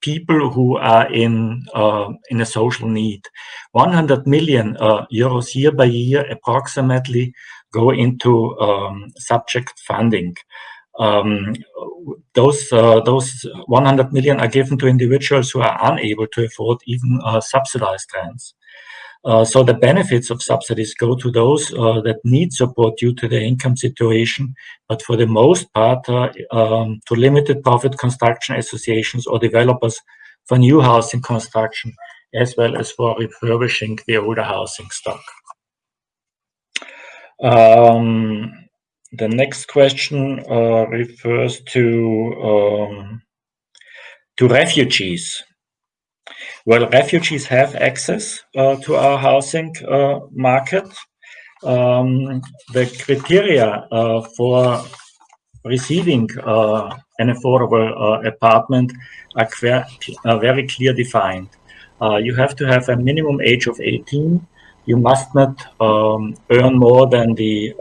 people who are in uh, in a social need. 100 million euros year by year approximately go into um, subject funding um, those uh, those 100 million are given to individuals who are unable to afford even uh, subsidized rents. Uh, so the benefits of subsidies go to those uh, that need support due to their income situation, but for the most part uh, um, to limited profit construction associations or developers for new housing construction, as well as for refurbishing the older housing stock. Um, the next question uh, refers to um, to refugees. Well, refugees have access uh, to our housing uh, market. Um, the criteria uh, for receiving uh, an affordable uh, apartment are, are, very clear defined. you have to have a minimum age of 18. You must not um, earn more than the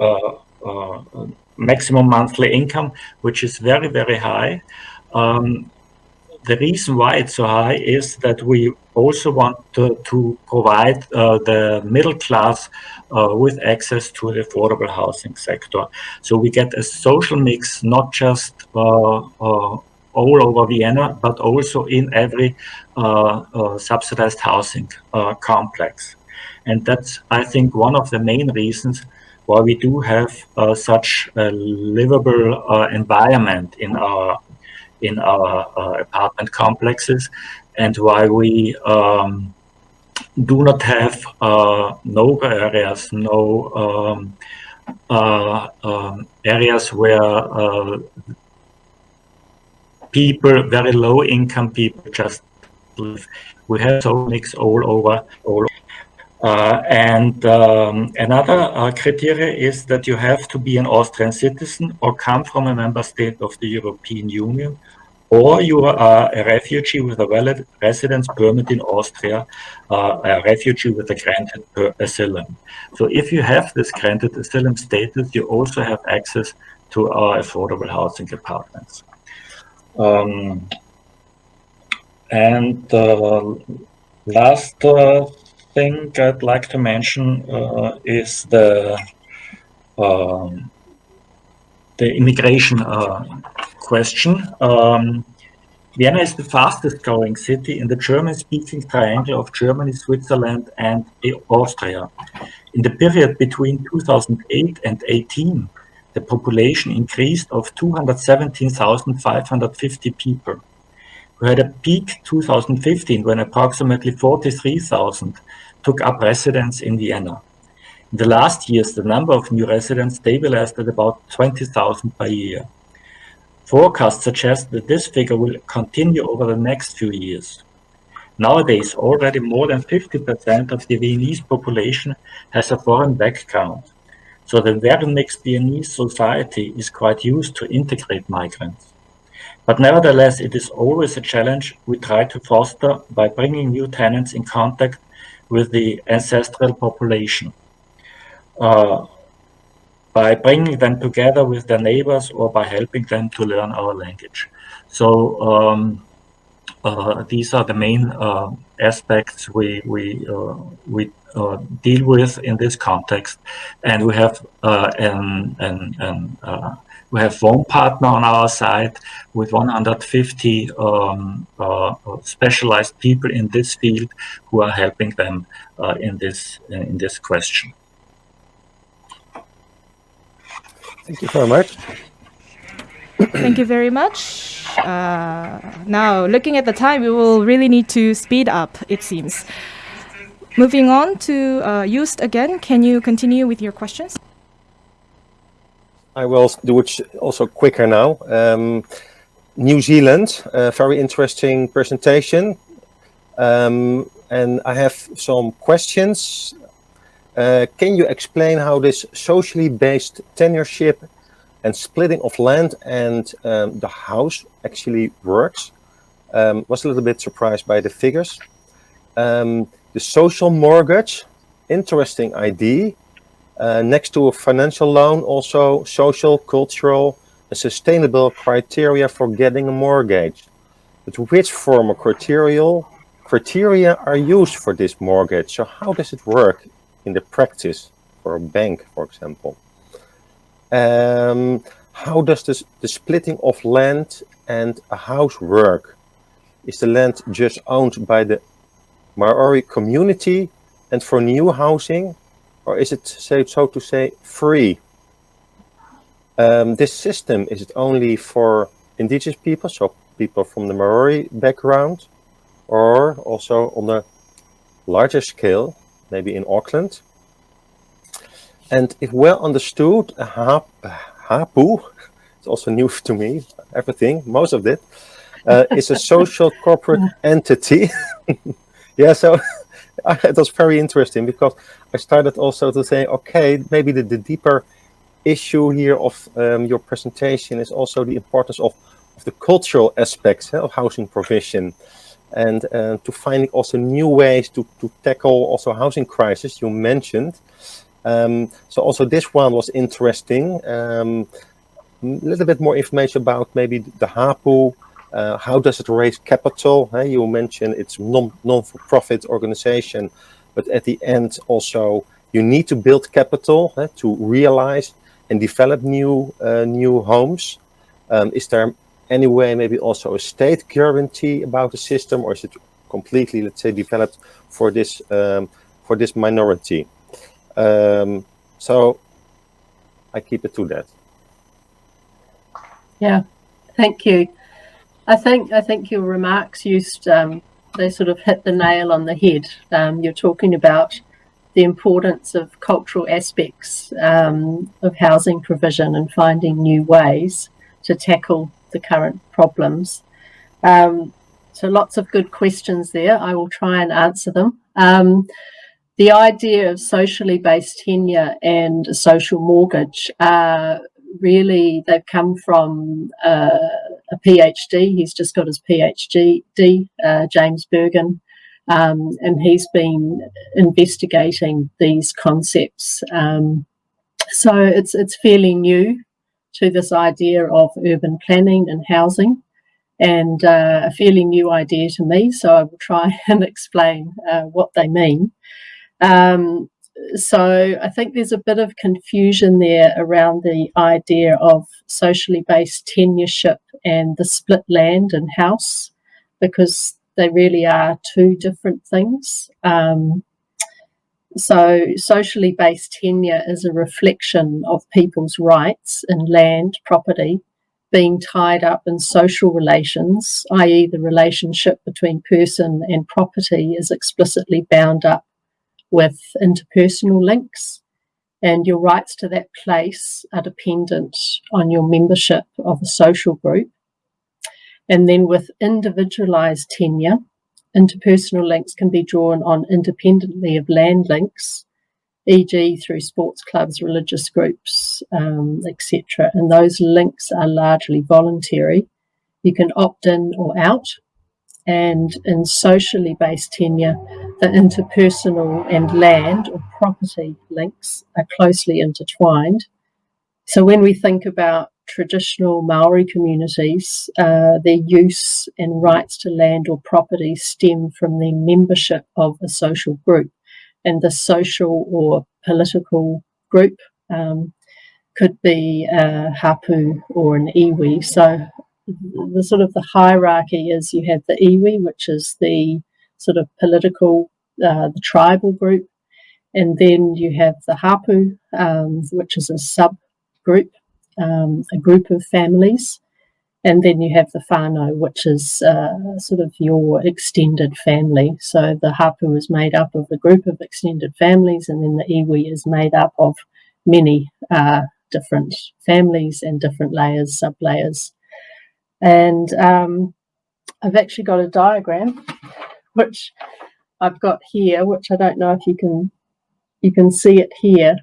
maximum monthly income, which is very, very high. Um, the reason why it's so high is that we also want to, to provide uh, the middle class uh, with access to the affordable housing sector. So we get a social mix, not just uh, uh all over Vienna, but also in every uh, uh, subsidized housing complex. And that's, I think, one of the main reasons why we do have such a livable environment in our in our uh, apartment complexes and why we um, do not have uh, no areas, no um, uh, um, areas where uh, people, very low income people just live. We have so mix all over, all uh, and um, another uh, criteria is that you have to be an Austrian citizen or come from a member state of the European Union, or you are a refugee with a valid residence permit in Austria, uh, a refugee with a granted asylum. So if you have this granted asylum status, you also have access to our affordable housing apartments. Um, and uh, last uh, thing I'd like to mention uh, is the um, the immigration uh, question. Um, Vienna is the fastest growing city in the German-speaking triangle of Germany, Switzerland, and Austria. In the period between 2008 and 18, the population increased of 217,550 people. We had a peak 2015 when approximately 43,000 took up residence in Vienna. In the last years, the number of new residents stabilized at about 20,000 per year. Forecasts suggest that this figure will continue over the next few years. Nowadays, already more than 50% of the Viennese population has a foreign background. So the very mixed Viennese society is quite used to integrate migrants. But nevertheless, it is always a challenge we try to foster by bringing new tenants in contact with the ancestral population uh, by bringing them together with their neighbors or by helping them to learn our language. So um, uh, these are the main uh, aspects we we uh, we uh, deal with in this context, and we have uh, an, an, an we have one partner on our side with 150 um, uh, specialized people in this field who are helping them uh, in this in this question. Thank you very much. Thank you very much. Uh, now, looking at the time, we will really need to speed up, it seems. Moving on to uh, Joost again, can you continue with your questions? I will do it also quicker now. Um, New Zealand, very interesting presentation. Um, and I have some questions. Uh, can you explain how this socially based tenureship and splitting of land and um, the house actually works? Um, was a little bit surprised by the figures. Um, the social mortgage, interesting idea. Uh, next to a financial loan, also social, cultural, and sustainable criteria for getting a mortgage. But which form of criteria, criteria are used for this mortgage? So how does it work in the practice for a bank, for example? Um, how does this, the splitting of land and a house work? Is the land just owned by the Maori community and for new housing or is it, say, so to say, free? Um, this system, is it only for indigenous people, so people from the Maori background, or also on a larger scale, maybe in Auckland? And if well understood, a hapu, [LAUGHS] it's also new [LAUGHS] to me, everything, most of it, uh, is a social corporate [LAUGHS] entity. yeah, so [LAUGHS] it was very interesting because I started also to say, okay, maybe the, the deeper issue here of um, your presentation is also the importance of, of the cultural aspects of housing provision and uh, to finding also new ways to, to tackle also housing crisis you mentioned. Um, so also this one was interesting. Um, a little bit more information about maybe the HAPU Uh, how does it raise capital? You mentioned it's non non-for-profit organization, but at the end also you need to build capital uh, to realize and develop new uh, new homes. Um, is there any way maybe also a state guarantee about the system, or is it completely, let's say, developed for this um, for this minority? Um, so I keep it to that. Yeah, thank you. I think I think your remarks Joost um, they sort of hit the nail on the head. Um, you're talking about the importance of cultural aspects um, of housing provision and finding new ways to tackle the current problems. Um, so lots of good questions there. I will try and answer them. Um, the idea of socially based tenure and social mortgage uh, really they've come from uh, a PhD. He's just got his PhD, uh, James Berghan, um, and he's been investigating these concepts. Um, so it's it's fairly new to this idea of urban planning and housing, and uh, a fairly new idea to me. So I will try [LAUGHS] and explain uh, what they mean. Um, so I think there's a bit of confusion there around the idea of socially based tenureship and the split land and house because they really are two different things. Um, so socially based tenure is a reflection of people's rights in land, property, being tied up in social relations, i.e. the relationship between person and property is explicitly bound up with interpersonal links, and your rights to that place are dependent on your membership of a social group. And then with individualized tenure, interpersonal links can be drawn on independently of land links, e.g., through sports clubs, religious groups, um, etc. And those links are largely voluntary. You can opt in or out and in socially based tenure, the interpersonal and land or property links are closely intertwined. So when we think about traditional Maori communities, uh, their use and rights to land or property stem from their membership of a social group. And the social or political group um, could be a hapu or an iwi. So the sort of the hierarchy is you have the iwi, which is the sort of political, uh, the tribal group, and then you have the hapu, um, which is a subgroup, um, a group of families, and then you have the whānau, which is uh, sort of your extended family. So the hapu is made up of a group of extended families, and then the iwi is made up of many uh, different families and different layers, sub layers. And um, I've actually got a diagram, which I've got here, which I don't know if you can you can see it here.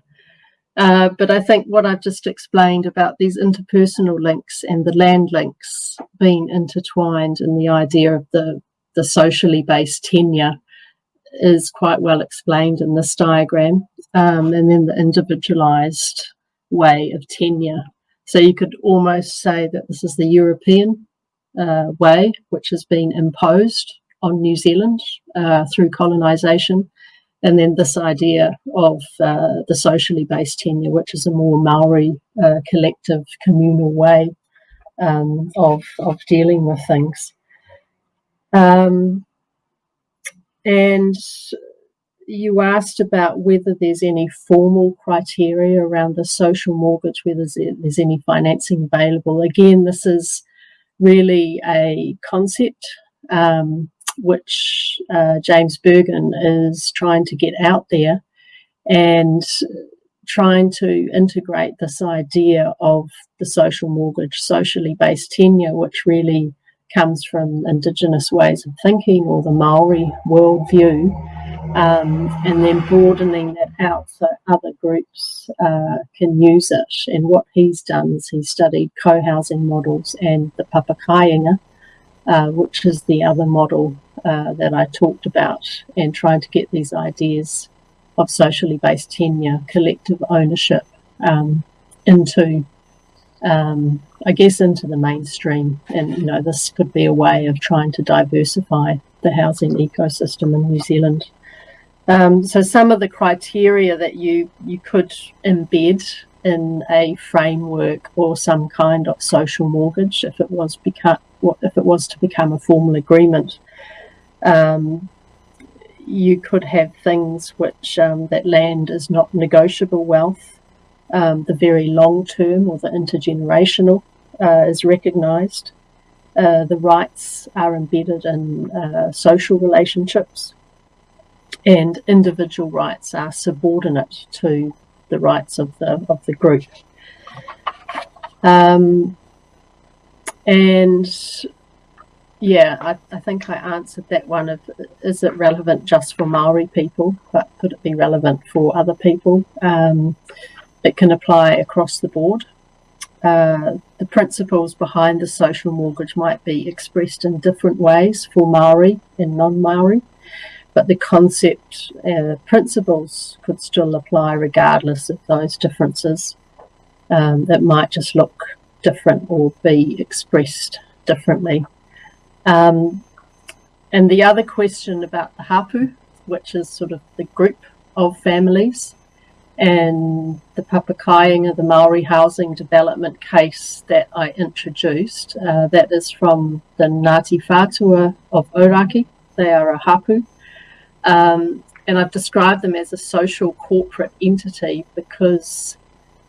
Uh, but I think what I've just explained about these interpersonal links and the land links being intertwined in the idea of the, the socially based tenure is quite well explained in this diagram. Um, and then the individualized way of tenure so you could almost say that this is the European uh, way, which has been imposed on New Zealand uh, through colonisation. And then this idea of uh, the socially based tenure, which is a more Maori uh, collective communal way um, of, of dealing with things. Um, and you asked about whether there's any formal criteria around the social mortgage, whether there's any financing available. Again, this is really a concept um, which uh, James Berghan is trying to get out there and trying to integrate this idea of the social mortgage, socially based tenure, which really comes from Indigenous ways of thinking or the Maori worldview um, and then broadening that out so other groups uh, can use it. And what he's done is he's studied co-housing models and the papakāinga, uh, which is the other model uh, that I talked about, and trying to get these ideas of socially based tenure, collective ownership um, into um, I guess, into the mainstream. And, you know, this could be a way of trying to diversify the housing ecosystem in New Zealand. Um, so some of the criteria that you, you could embed in a framework or some kind of social mortgage if it was become if it was to become a formal agreement. Um, you could have things which um, that land is not negotiable wealth um, the very long term or the intergenerational uh, is recognized. Uh, the rights are embedded in uh, social relationships and individual rights are subordinate to the rights of the of the group. Um, and yeah, I, I think I answered that one of is it relevant just for Maori people, but could it be relevant for other people? Um, it can apply across the board. Uh, the principles behind the social mortgage might be expressed in different ways for Maori and non-Maori but the concept uh, principles could still apply regardless of those differences um, that might just look different or be expressed differently. Um, and the other question about the hapu, which is sort of the group of families, and the Papakāinga, the Maori housing development case that I introduced, uh, that is from the Ngāti Whātua of Ōrākei. They are a hapu um, and I've described them as a social corporate entity because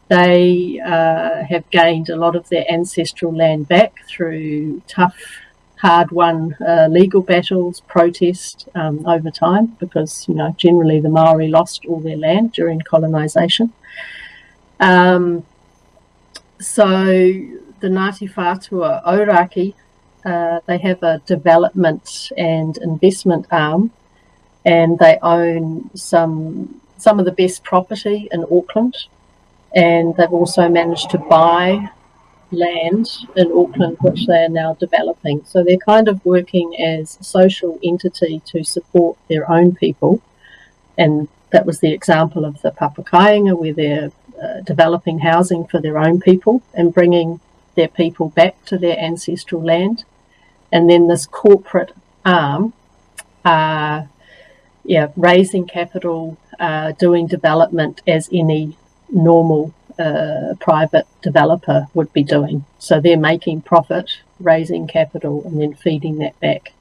they uh, have gained a lot of their ancestral land back through tough, hard won uh, legal battles, protest um, over time, because, you know, generally the Maori lost all their land during colonisation. Um, so the Ngāti Whātua Ōrākei, uh, they have a development and investment arm and they own some some of the best property in Auckland and they've also managed to buy land in Auckland which they are now developing. So they're kind of working as a social entity to support their own people and that was the example of the Papakāinga where they're uh, developing housing for their own people and bringing their people back to their ancestral land. And then this corporate arm uh, yeah, raising capital, uh, doing development as any normal uh, private developer would be doing. So they're making profit, raising capital, and then feeding that back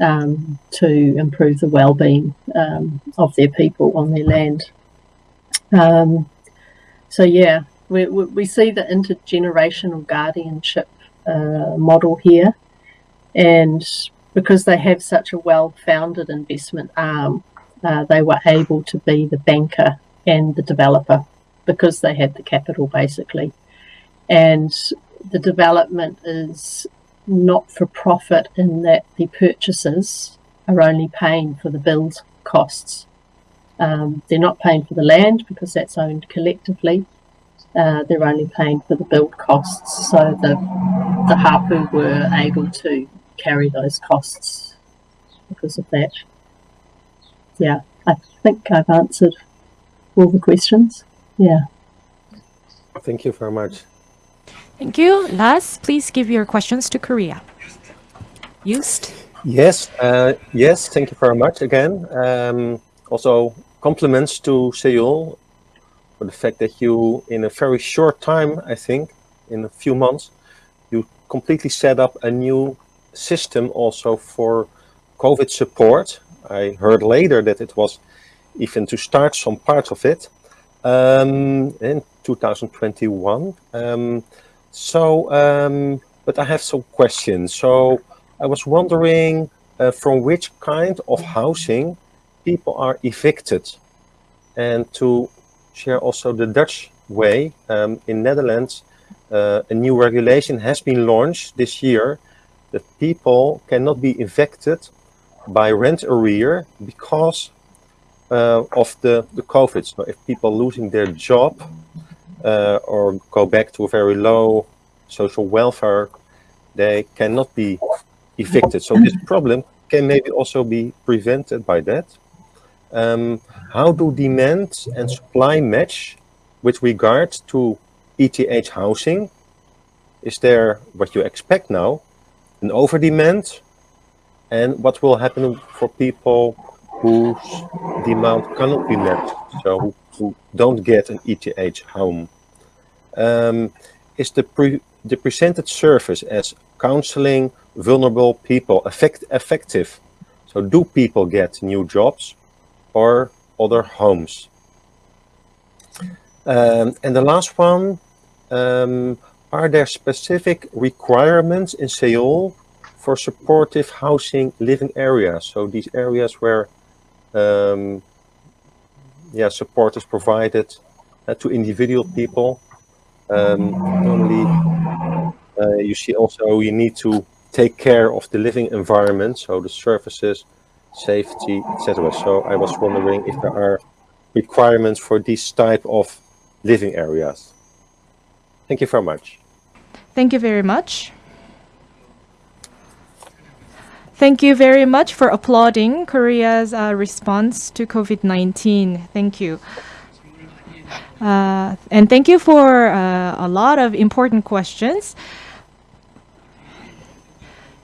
um, to improve the well-being um, of their people on their land. Um, so yeah, we, we see the intergenerational guardianship uh, model here, and because they have such a well-founded investment arm, uh, they were able to be the banker and the developer because they had the capital basically. And the development is not for profit in that the purchasers are only paying for the build costs. Um, they're not paying for the land because that's owned collectively. Uh, they're only paying for the build costs. So the the hapu were able to carry those costs because of that. Yeah, I think I've answered all the questions. Yeah. Thank you very much. Thank you. Lars, please give your questions to Korea. Just. Yes, uh, yes, thank you very much again. Um, also, compliments to Seoul for the fact that you, in a very short time, I think, in a few months, you completely set up a new system also for COVID support. I heard later that it was even to start some parts of it um, in 2021. Um, so, um, but I have some questions. So I was wondering uh, from which kind of housing people are evicted and to share also the Dutch way um, in Netherlands, uh, a new regulation has been launched this year that people cannot be evicted by rent arrear because uh, of the, the COVID. So if people losing their job uh, or go back to a very low social welfare, they cannot be evicted. So this problem can maybe also be prevented by that. Um, how do demand and supply match with regard to ETH housing is there what you expect now, an over demand, and what will happen for people whose demand cannot be met, so who, who don't get an ETH home? Um, is the pre the presented service as counseling vulnerable people effect effective? So do people get new jobs or other homes? Um, and the last one, um, are there specific requirements in Seoul for supportive housing living areas? So these areas where um, yeah, support is provided uh, to individual people. Um, normally, uh, you see also you need to take care of the living environment, so the services, safety, etc. So I was wondering if there are requirements for this type of living areas. Thank you very much. Thank you very much. Thank you very much for applauding Korea's uh, response to COVID-19. Thank you. Uh, and thank you for uh, a lot of important questions.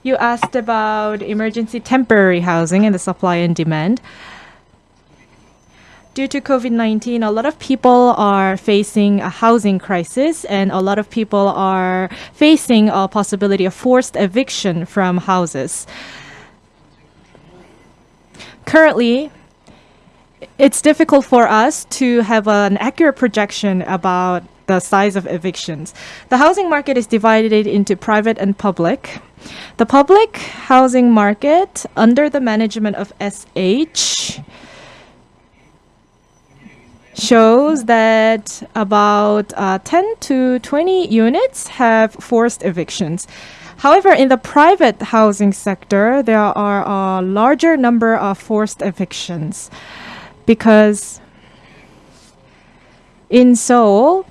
You asked about emergency temporary housing and the supply and demand. Due to COVID-19, a lot of people are facing a housing crisis and a lot of people are facing a possibility of forced eviction from houses. Currently, it's difficult for us to have an accurate projection about the size of evictions. The housing market is divided into private and public. The public housing market under the management of SH shows that about uh, 10 to 20 units have forced evictions. However, in the private housing sector, there are a larger number of forced evictions because in Seoul,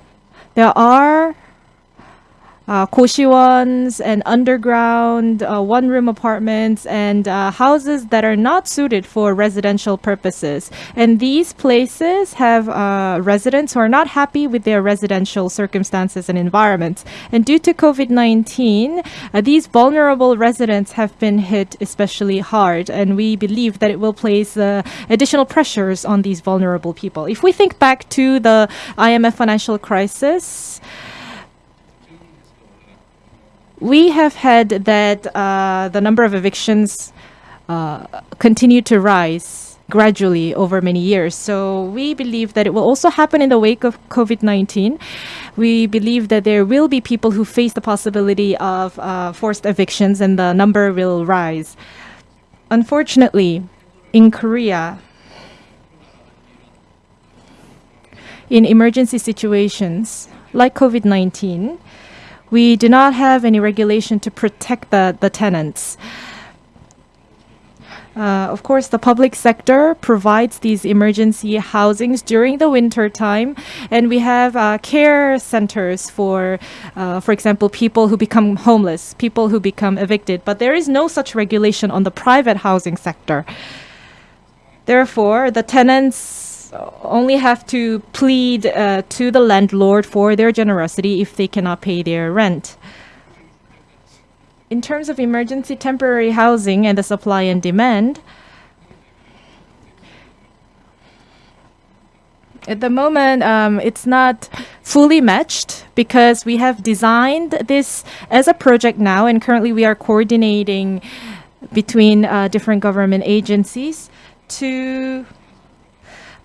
there are uh, and underground uh, one-room apartments and uh, houses that are not suited for residential purposes. And these places have uh, residents who are not happy with their residential circumstances and environments. And due to COVID-19, uh, these vulnerable residents have been hit especially hard. And we believe that it will place uh, additional pressures on these vulnerable people. If we think back to the IMF financial crisis, we have had that uh, the number of evictions uh, continue to rise gradually over many years. So we believe that it will also happen in the wake of COVID-19. We believe that there will be people who face the possibility of uh, forced evictions and the number will rise. Unfortunately, in Korea, in emergency situations like COVID-19, we do not have any regulation to protect the, the tenants. Uh, of course, the public sector provides these emergency housings during the winter time, and we have uh, care centers for, uh, for example, people who become homeless, people who become evicted. But there is no such regulation on the private housing sector. Therefore, the tenants only have to plead uh, to the landlord for their generosity if they cannot pay their rent. In terms of emergency temporary housing and the supply and demand, at the moment, um, it's not fully matched because we have designed this as a project now, and currently we are coordinating between uh, different government agencies to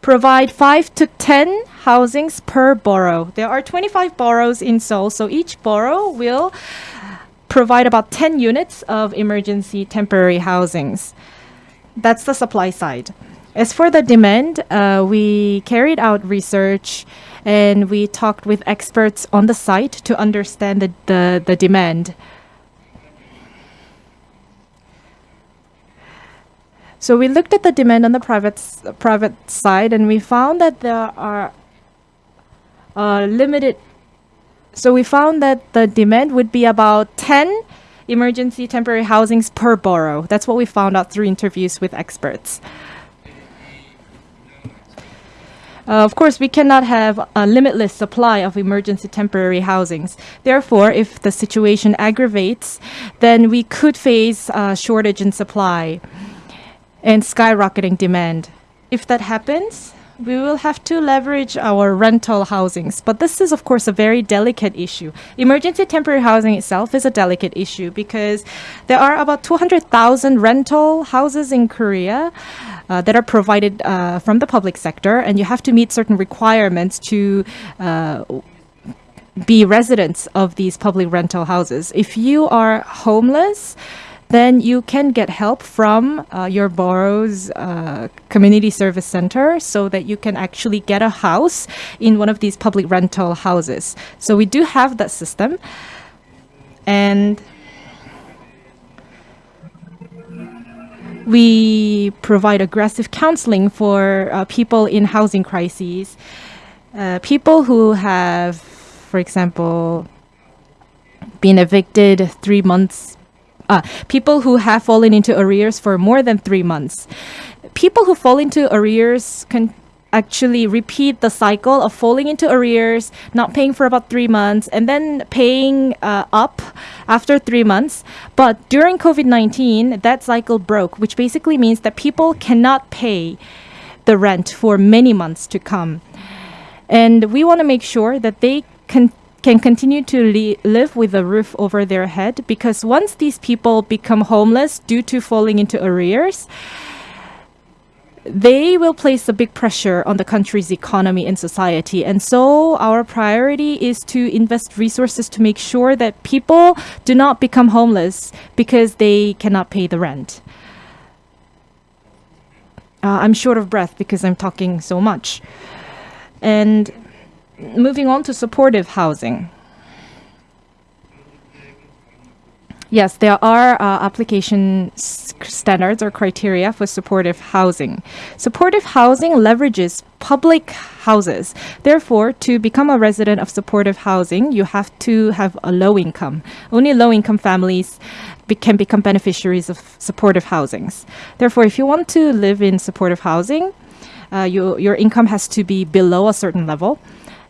provide 5 to 10 housings per borough. There are 25 boroughs in Seoul, so each borough will provide about 10 units of emergency temporary housings. That's the supply side. As for the demand, uh, we carried out research and we talked with experts on the site to understand the, the, the demand. So we looked at the demand on the private private side, and we found that there are uh, limited. So we found that the demand would be about 10 emergency temporary housings per borough. That's what we found out through interviews with experts. Uh, of course, we cannot have a limitless supply of emergency temporary housings. Therefore, if the situation aggravates, then we could face a shortage in supply and skyrocketing demand. If that happens, we will have to leverage our rental housings. But this is, of course, a very delicate issue. Emergency temporary housing itself is a delicate issue because there are about 200,000 rental houses in Korea. Uh, that are provided uh, from the public sector, and you have to meet certain requirements to uh, be residents of these public rental houses. If you are homeless, then you can get help from uh, your borough's uh, community service center so that you can actually get a house in one of these public rental houses. So we do have that system. And we provide aggressive counseling for uh, people in housing crises. Uh, people who have, for example, been evicted three months uh, people who have fallen into arrears for more than three months. People who fall into arrears can actually repeat the cycle of falling into arrears, not paying for about three months, and then paying uh, up after three months. But during COVID 19, that cycle broke, which basically means that people cannot pay the rent for many months to come. And we want to make sure that they can can continue to live with a roof over their head because once these people become homeless due to falling into arrears, they will place a big pressure on the country's economy and society. And so our priority is to invest resources to make sure that people do not become homeless because they cannot pay the rent. Uh, I'm short of breath because I'm talking so much. And moving on to supportive housing. Yes, there are uh, application standards or criteria for supportive housing. Supportive housing leverages public houses. Therefore, to become a resident of supportive housing, you have to have a low income. Only low income families be can become beneficiaries of supportive housings. Therefore, if you want to live in supportive housing, uh, you, your income has to be below a certain level.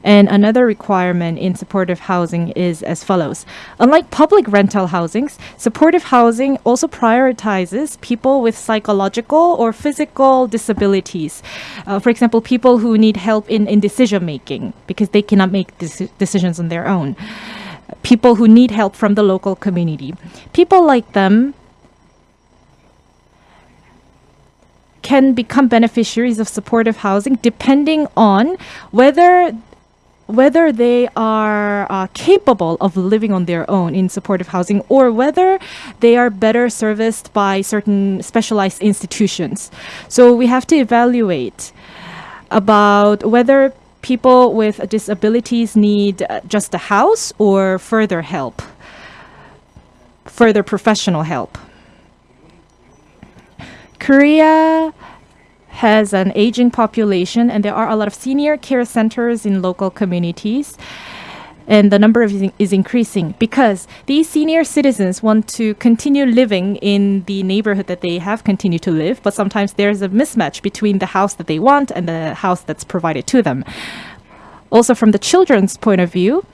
And another requirement in supportive housing is as follows. Unlike public rental housings, supportive housing also prioritizes people with psychological or physical disabilities. Uh, for example, people who need help in, in decision making because they cannot make decisions on their own. People who need help from the local community. People like them can become beneficiaries of supportive housing depending on whether whether they are uh, capable of living on their own in supportive housing or whether they are better serviced by certain specialized institutions. So we have to evaluate about whether people with disabilities need uh, just a house or further help, further professional help. Korea has an aging population, and there are a lot of senior care centers in local communities. And the number of is increasing because these senior citizens want to continue living in the neighborhood that they have continued to live, but sometimes there's a mismatch between the house that they want and the house that's provided to them. Also, from the children's point of view,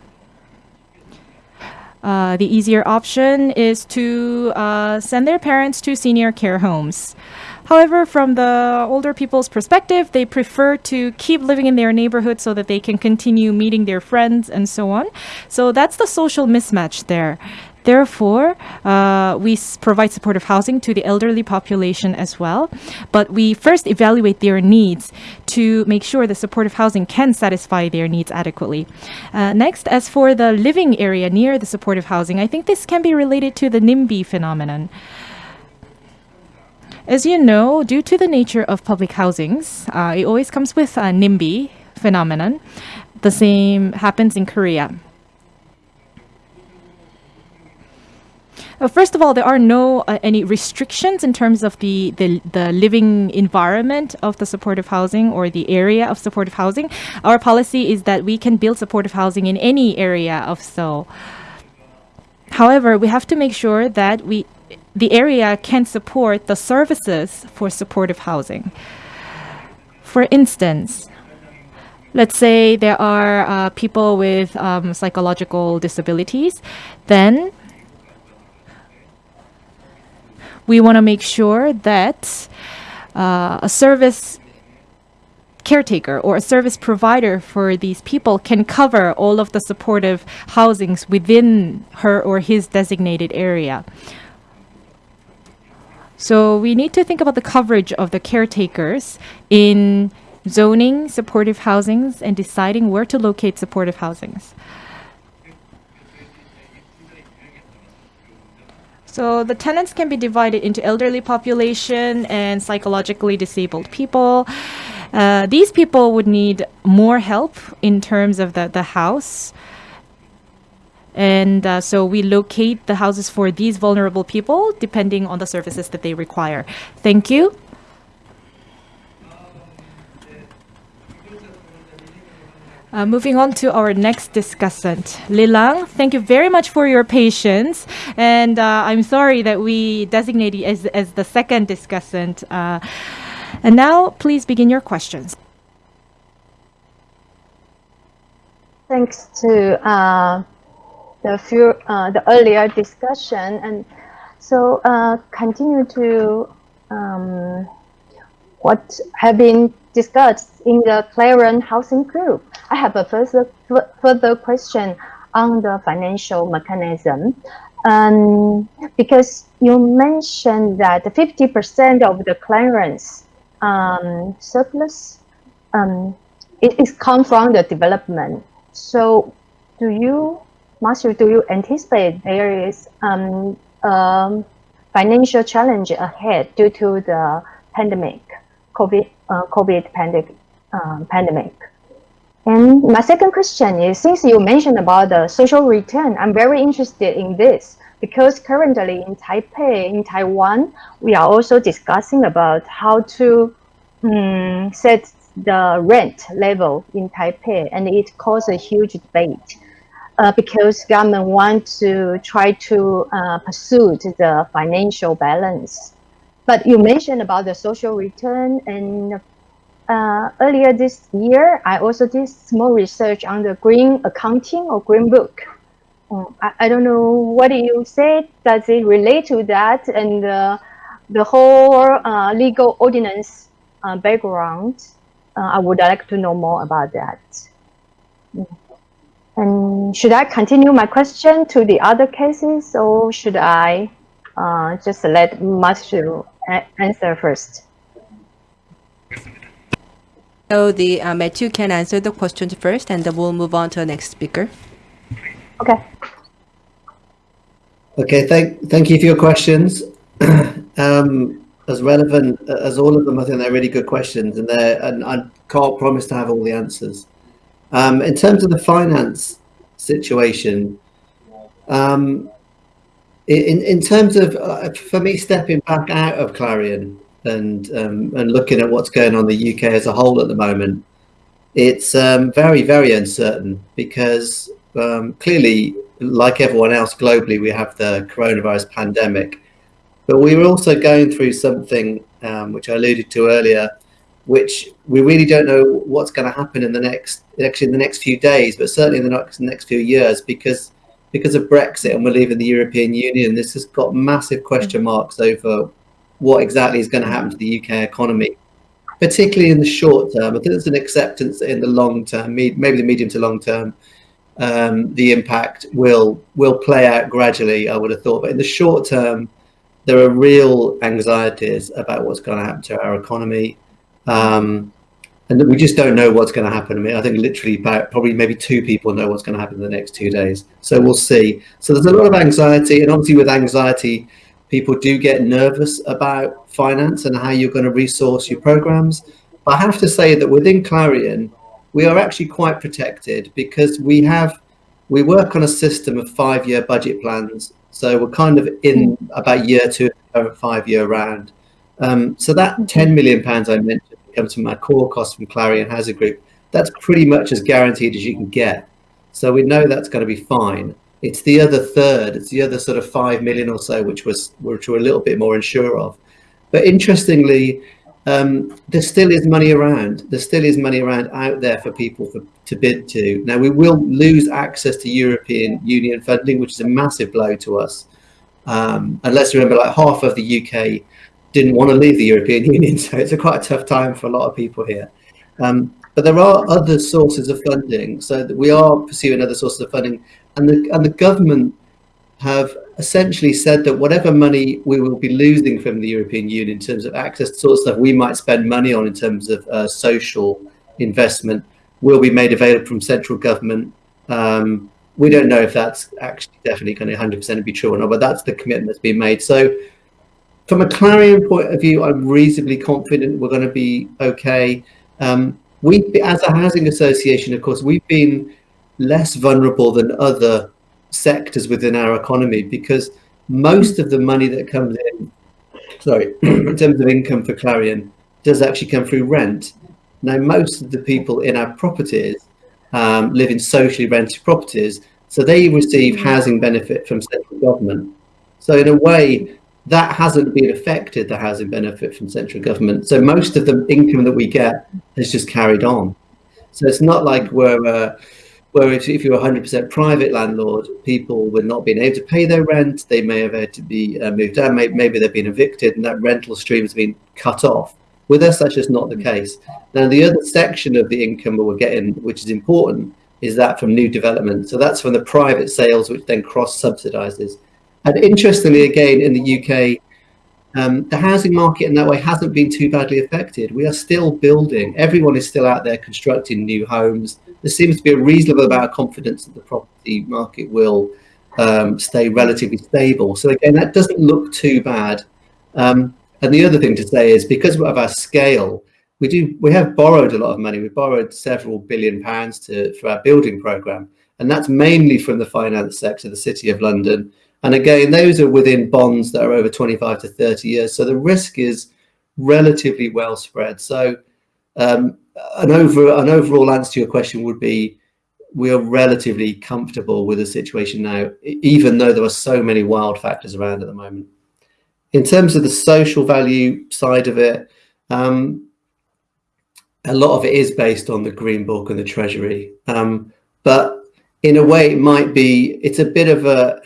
uh, the easier option is to uh, send their parents to senior care homes. However, from the older people's perspective, they prefer to keep living in their neighborhood so that they can continue meeting their friends and so on. So that's the social mismatch there. Therefore, uh, we provide supportive housing to the elderly population as well. But we first evaluate their needs to make sure the supportive housing can satisfy their needs adequately. Uh, next, as for the living area near the supportive housing, I think this can be related to the NIMBY phenomenon. As you know, due to the nature of public housings, uh, it always comes with a NIMBY phenomenon. The same happens in Korea. Uh, first of all, there are no uh, any restrictions in terms of the, the the living environment of the supportive housing or the area of supportive housing. Our policy is that we can build supportive housing in any area of Seoul. However, we have to make sure that we the area can support the services for supportive housing. For instance, let's say there are uh, people with um, psychological disabilities, then we want to make sure that uh, a service caretaker or a service provider for these people can cover all of the supportive housings within her or his designated area. So we need to think about the coverage of the caretakers in zoning supportive housings and deciding where to locate supportive housings. So the tenants can be divided into elderly population and psychologically disabled people. Uh, these people would need more help in terms of the, the house. And uh, so we locate the houses for these vulnerable people depending on the services that they require. Thank you. Uh, moving on to our next discussant, Liling. Thank you very much for your patience, and uh, I'm sorry that we designated you as as the second discussant. Uh, and now, please begin your questions. Thanks to uh, the few uh, the earlier discussion, and so uh, continue to um, what have been discussed in the Clarion Housing Group. I have a further, further question on the financial mechanism. Um, because you mentioned that 50% of the Clarion's um, surplus um, it is come from the development. So do you, Master, do you anticipate there is um, um, financial challenge ahead due to the pandemic, COVID, uh, COVID pandemic? um, pandemic. And my second question is, since you mentioned about the social return, I'm very interested in this because currently in Taipei, in Taiwan, we are also discussing about how to um, set the rent level in Taipei, and it caused a huge debate. Uh, because government want to try to uh, pursue the financial balance. But you mentioned about the social return and uh, earlier this year, I also did small research on the green accounting or green book. Um, I, I, don't know what you say. Does it relate to that and the whole uh, legal ordinance uh, background? Uh, I would like to know more about that. And should I continue my question to the other cases or should I uh, just let Matthew answer first? So the uh, Matthew can answer the questions first, and then we'll move on to the next speaker. Okay. Okay. Thank thank you for your questions. [CLEARS THROAT] um, as relevant as all of them, I think they're really good questions, and they and I can't promise to have all the answers. Um, in terms of the finance situation, um, in in terms of uh, for me stepping back out of Clarion, and um, and looking at what's going on in the UK as a whole at the moment, it's um, very very uncertain because um, clearly, like everyone else globally, we have the coronavirus pandemic, but we were also going through something um, which I alluded to earlier, which we really don't know what's going to happen in the next actually in the next few days, but certainly in the next next few years because because of Brexit and we're leaving the European Union, this has got massive question marks over what exactly is going to happen to the UK economy, particularly in the short term. I think there's an acceptance in the long term, maybe the medium to long term, um, the impact will will play out gradually. I would have thought, but in the short term, there are real anxieties about what's going to happen to our economy. Um, and we just don't know what's going to happen. I mean, I think literally about probably maybe two people know what's going to happen in the next two days. So we'll see. So there's a lot of anxiety, and obviously with anxiety, people do get nervous about finance and how you're going to resource your programs. But I have to say that within Clarion, we are actually quite protected because we have we work on a system of five-year budget plans. So we're kind of in about year two, five-year round. Um, so that 10 million pounds I mentioned from our core cost from Clarion Housing Group. That's pretty much as guaranteed as you can get. So we know that's going to be fine. It's the other third. It's the other sort of five million or so, which was which we're a little bit more unsure of. But interestingly, um, there still is money around. There still is money around out there for people for, to bid to. Now we will lose access to European Union funding, which is a massive blow to us. Um, and let's remember, like half of the UK didn't want to leave the European [LAUGHS] Union, so it's a quite a tough time for a lot of people here. Um, but there are other sources of funding, so we are pursuing other sources of funding, and the and the government have essentially said that whatever money we will be losing from the European Union in terms of access to sort of stuff we might spend money on in terms of uh, social investment will be made available from central government. Um, we don't know if that's actually definitely going to 100% be true or not, but that's the commitment that's been made. So from a Clarion point of view, I'm reasonably confident we're going to be okay. Um, we, as a housing association, of course, we've been less vulnerable than other sectors within our economy because most of the money that comes in, sorry, [CLEARS THROAT] in terms of income for Clarion, does actually come through rent. Now, most of the people in our properties um, live in socially rented properties, so they receive housing benefit from central government. So in a way, that hasn't been affected, the housing benefit from central government. So most of the income that we get has just carried on. So it's not like we're, uh, where if, if you're 100% private landlord, people would not being able to pay their rent, they may have had to be uh, moved out, maybe, maybe they've been evicted and that rental stream has been cut off. With us, that's just not the case. Now, the other section of the income that we're getting, which is important, is that from new development. So that's from the private sales, which then cross-subsidises. And interestingly, again, in the UK, um, the housing market in that way hasn't been too badly affected. We are still building. Everyone is still out there constructing new homes. There seems to be a reasonable amount of confidence that the property market will um, stay relatively stable. So again, that doesn't look too bad. Um, and the other thing to say is because of our scale, we do we have borrowed a lot of money. We borrowed several billion pounds to for our building program, and that's mainly from the finance sector, the City of London, and again, those are within bonds that are over 25 to 30 years. So the risk is relatively well spread. So um, an, over, an overall answer to your question would be we are relatively comfortable with the situation now, even though there are so many wild factors around at the moment. In terms of the social value side of it, um, a lot of it is based on the Green Book and the Treasury. Um, but in a way, it might be, it's a bit of a,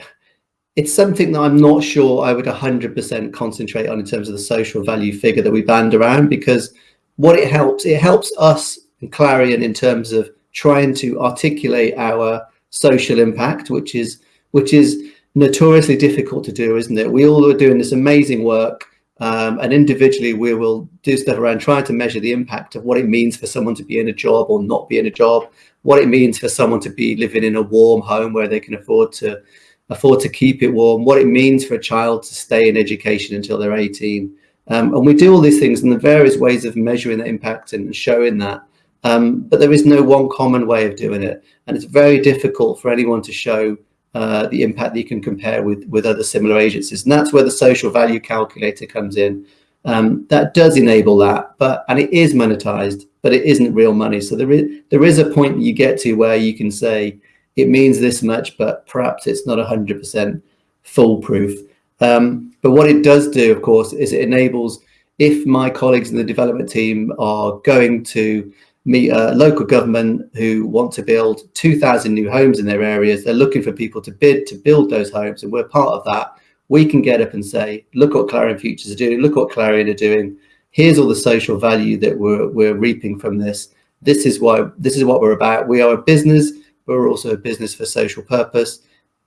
it's something that I'm not sure I would 100% concentrate on in terms of the social value figure that we band around because what it helps, it helps us and Clarion in terms of trying to articulate our social impact, which is which is notoriously difficult to do, isn't it? We all are doing this amazing work um, and individually we will do stuff around trying to measure the impact of what it means for someone to be in a job or not be in a job, what it means for someone to be living in a warm home where they can afford to afford to keep it warm, what it means for a child to stay in education until they're 18. Um, and we do all these things and the various ways of measuring the impact and showing that. Um, but there is no one common way of doing it. And it's very difficult for anyone to show uh, the impact that you can compare with, with other similar agencies. And that's where the social value calculator comes in. Um, that does enable that, but and it is monetized, but it isn't real money. So there is there is a point you get to where you can say, it means this much, but perhaps it's not 100% foolproof. Um, but what it does do, of course, is it enables, if my colleagues in the development team are going to meet a local government who want to build 2,000 new homes in their areas, they're looking for people to bid to build those homes, and we're part of that. We can get up and say, look what Clarion Futures are doing, look what Clarion are doing. Here's all the social value that we're, we're reaping from this. This is why this is what we're about. We are a business but we're also a business for social purpose.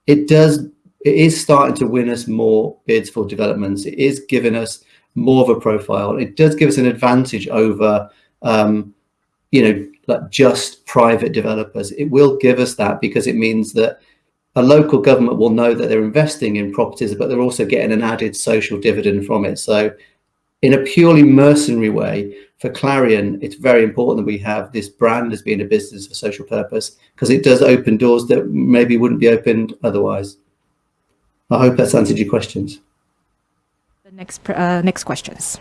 It does, it is starting to win us more bids for developments. It is giving us more of a profile. It does give us an advantage over, um, you know, like just private developers. It will give us that because it means that a local government will know that they're investing in properties, but they're also getting an added social dividend from it. So in a purely mercenary way, for Clarion, it's very important that we have this brand as being a business for social purpose because it does open doors that maybe wouldn't be opened otherwise. I hope that's answered your questions. The next uh, next questions.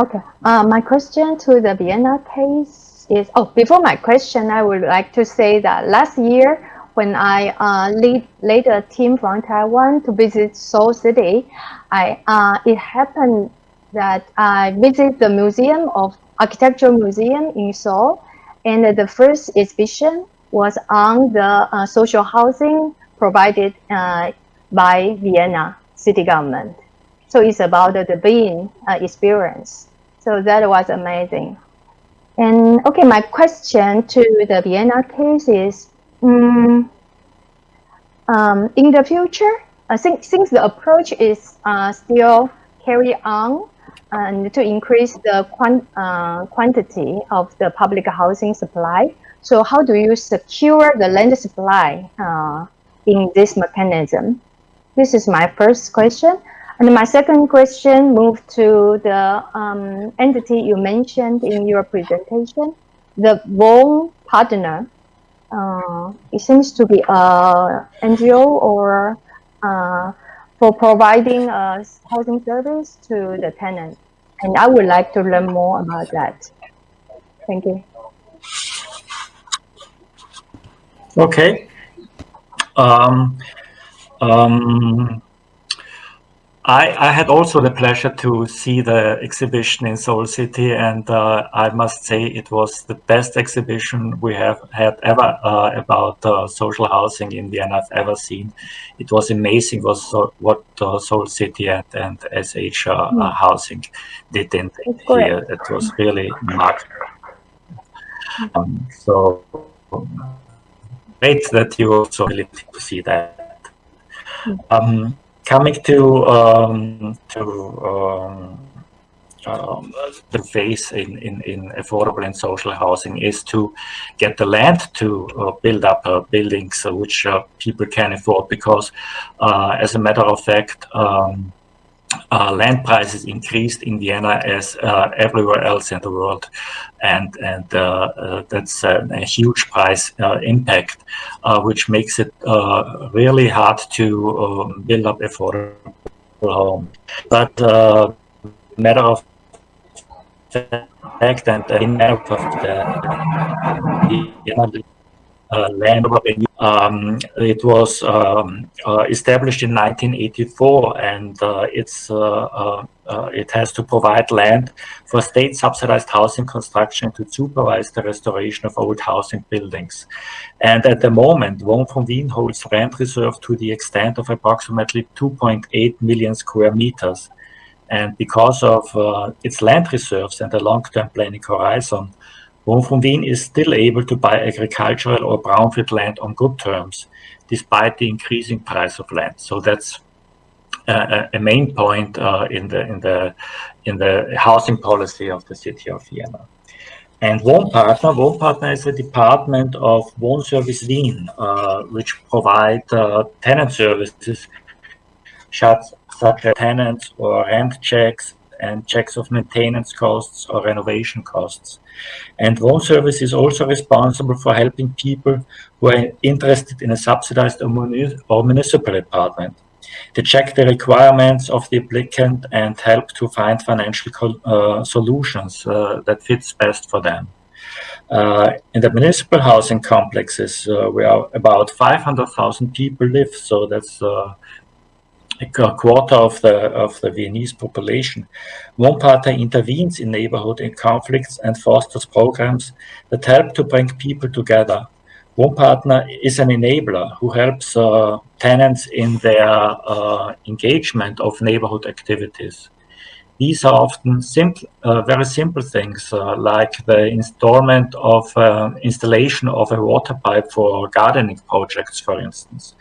Okay, uh, my question to the Vienna case is, oh, before my question, I would like to say that last year when I uh, lead, led a team from Taiwan to visit Seoul City, I uh, it happened that I visit the museum of architectural museum in Seoul, and the first exhibition was on the uh, social housing provided uh, by Vienna city government. So it's about the being uh, experience. So that was amazing. And okay, my question to the Vienna case is, um, um, in the future, I think since the approach is uh, still carried on and to increase the quant uh, quantity of the public housing supply, so how do you secure the land supply uh, in this mechanism? This is my first question. And my second question moved to the um, entity you mentioned in your presentation, the Vaughan partner. Uh, it seems to be a NGO or uh, for providing a housing service to the tenant. And I would like to learn more about that. Thank you. Okay. Um, um, I, I, had also the pleasure to see the exhibition in Seoul City, and uh, I must say it was the best exhibition we have had ever uh, about uh, social housing in Vienna I've ever seen. It was amazing was what Seoul City and, and SH mm. housing did in here. It was really remarkable. Um, so great that you also really to see that. Hmm. Um, coming to um, to um, um, the phase in, in, in affordable and social housing is to get the land to uh, build up uh, buildings uh, which uh, people can afford because uh, as a matter of fact um, uh, land prices increased in Vienna as uh, everywhere else in the world, and and uh, uh that's a, a, huge price uh, impact, uh, which makes it really hard to um, build up affordable home. But matter of fact, and in matter of the, uh, land um, it was um, uh, established in 1984 and uh, it's it has to provide land for state subsidized housing construction to supervise the restoration of old housing buildings. And at the moment, Wohnfonds Wien holds land reserve to the extent of approximately 2.8 million square meters. And because of uh, its land reserves and the long-term planning horizon, From Wien is still able to buy agricultural or brownfield land on good terms, despite the increasing price of land. So that's uh, a main point uh, in the in the in the housing policy of the city of Vienna. And Wohnpartner, Wohnpartner is a department of Wohnservice Wien, uh, which provide uh, tenant services such as tenants or rent checks and checks of maintenance costs or renovation costs. And Wohnservice is also responsible for helping people who are interested in a subsidized or, municipal apartment. They check the requirements of the applicant and help to find financial uh, solutions uh, that fits best for them. Uh, in the municipal housing complexes, uh, where about 500,000 people live, so that's uh, a quarter of the of the Viennese population. Wohnpartner intervenes in neighborhood in conflicts and fosters programs that help to bring people together. Wohnpartner is an enabler who helps uh, tenants in their uh, engagement of neighborhood activities. These are often simple, uh, very simple things uh, like the installment of uh, installation of a water pipe for gardening projects, for instance.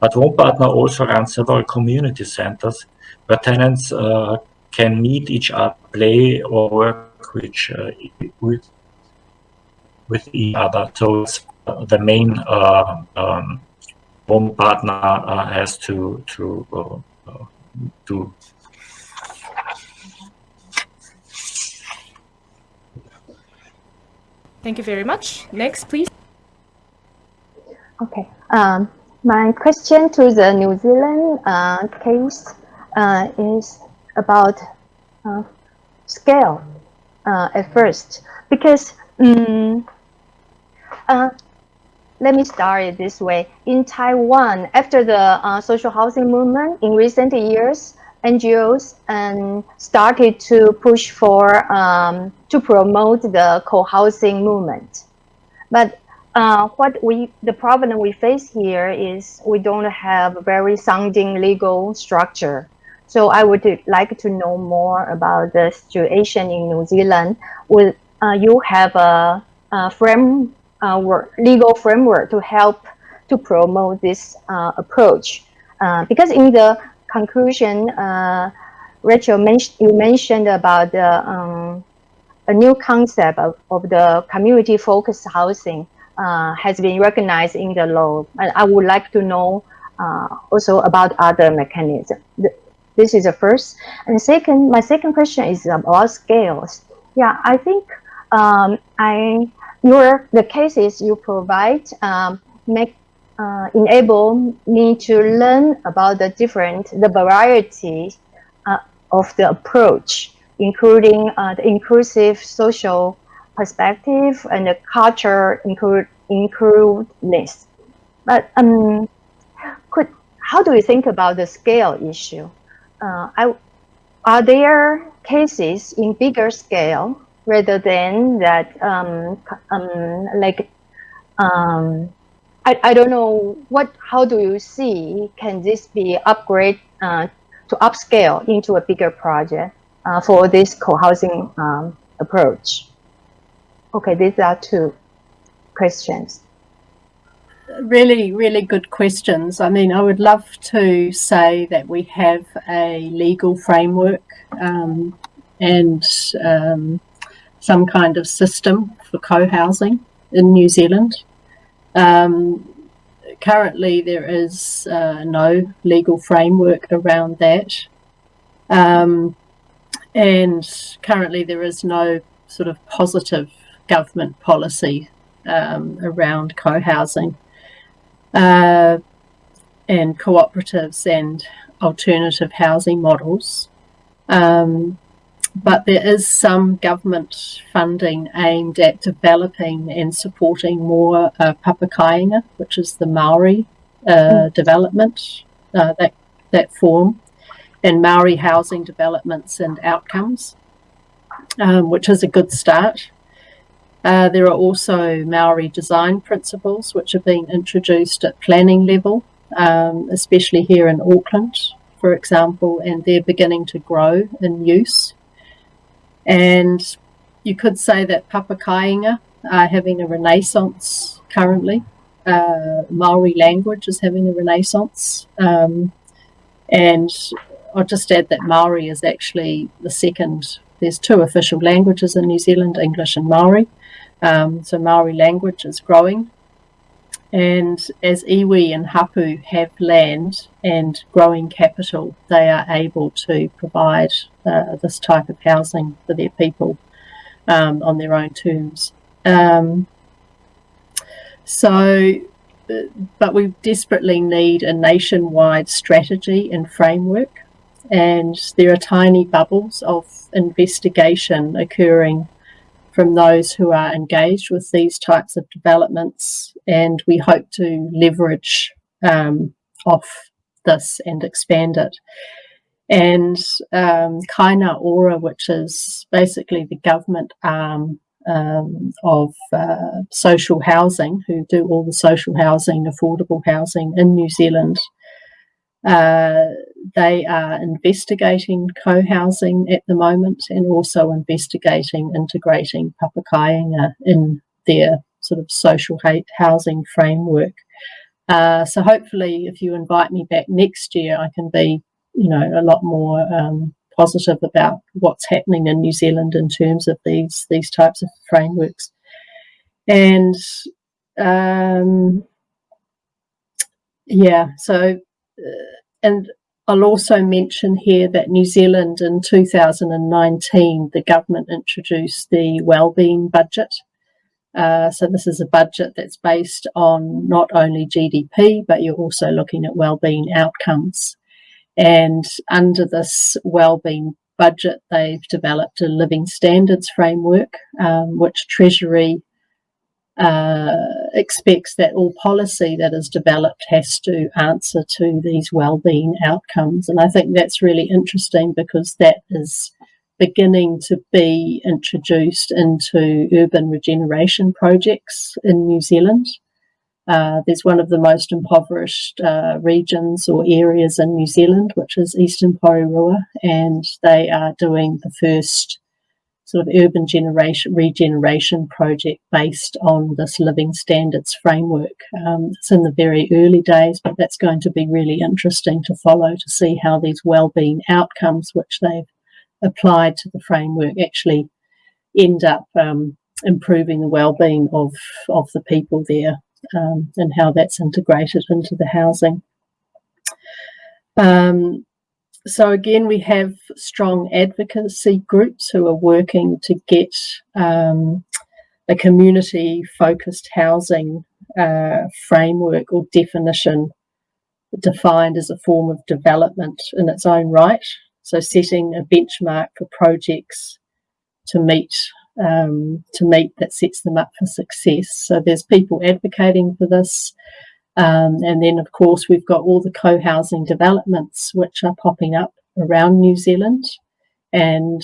But Wohnpartner also runs several community centers where tenants uh, can meet each other, play or work which, uh, with, with each other. So it's uh, the main um, Wohnpartner has to to to Thank you very much. Next, please. Okay. Um, my question to the New Zealand uh, case uh, is about uh, scale uh, at first, because um, let me start it this way. In Taiwan, after the uh, social housing movement in recent years, NGOs and started to push for um, to promote the co-housing movement. But uh, what we the problem we face here is we don't have a very sounding legal structure. So I would like to know more about the situation in New Zealand. Will uh, you have a, a frame uh, legal framework to help to promote this uh, approach? Uh, because in the conclusion, uh, Rachel, men you mentioned about the, um, a new concept of, of the community-focused housing uh, has been recognized in the law. And I would like to know uh, also about other mechanisms. This is the first. And second, my second question is about scales. Yeah, I think um, I your the cases you provide um, make uh, enable me to learn about the different, the variety uh, of the approach, including uh, the inclusive social perspective and the culture include inclusiveness. But um, could how do you think about the scale issue? Uh, I, are there cases in bigger scale rather than that um, um, like um, I, I don't know what how do you see can this be upgrade uh, to upscale into a bigger project uh, for this co-housing um, approach. Okay these are two questions. Really really good questions. I mean i would love to say that we have a legal framework um, and um, some kind of system for co-housing in new zealand. Um, currently, there is uh, no legal framework around that. Um, and currently, there is no sort of positive government policy um, around co-housing uh, and cooperatives and alternative housing models. Um, but there is some government funding aimed at developing and supporting more uh, papakāinga, which is the Maori uh, mm. development, uh, that, that form, and Maori housing developments and outcomes, um, which is a good start. Uh, there are also Maori design principles which are being introduced at planning level, um, especially here in Auckland, for example, and they're beginning to grow in use. And you could say that papakāinga are having a renaissance currently. Uh, Maori language is having a renaissance. Um, and I'll just add that Maori is actually the second, there's two official languages in New Zealand, English and Maori. Um, so Maori language is growing. And as iwi and hapu have land and growing capital, they are able to provide uh, this type of housing for their people um, on their own terms. Um, so, uh, but we desperately need a nationwide strategy and framework. And there are tiny bubbles of investigation occurring from those who are engaged with these types of developments. And we hope to leverage um, off this and expand it. And um, Kāinga Ora, which is basically the government arm um, of uh, social housing, who do all the social housing, affordable housing in New Zealand, uh, they are investigating co-housing at the moment and also investigating integrating papakāinga in their sort of social housing framework. Uh, so hopefully if you invite me back next year, I can be, you know, a lot more um, positive about what's happening in New Zealand in terms of these these types of frameworks. And um, yeah, so and I'll also mention here that New Zealand in 2019, the government introduced the wellbeing budget. Uh, so this is a budget that's based on not only GDP, but you're also looking at wellbeing outcomes. And under this wellbeing budget, they've developed a living standards framework, um, which Treasury uh, expects that all policy that is developed has to answer to these well-being outcomes. And I think that's really interesting because that is beginning to be introduced into urban regeneration projects in New Zealand. Uh, there's one of the most impoverished uh, regions or areas in New Zealand, which is Eastern Porirua, and they are doing the first sort of urban generation regeneration project based on this living standards framework. Um, it's in the very early days, but that's going to be really interesting to follow to see how these well-being outcomes, which they've applied to the framework, actually end up um, improving the well-being of of the people there um, and how that's integrated into the housing. Um, so again, we have strong advocacy groups who are working to get um, a community-focused housing uh, framework or definition defined as a form of development in its own right. So setting a benchmark for projects to meet um, to meet that sets them up for success. So there's people advocating for this. Um, and then, of course, we've got all the co-housing developments which are popping up around New Zealand and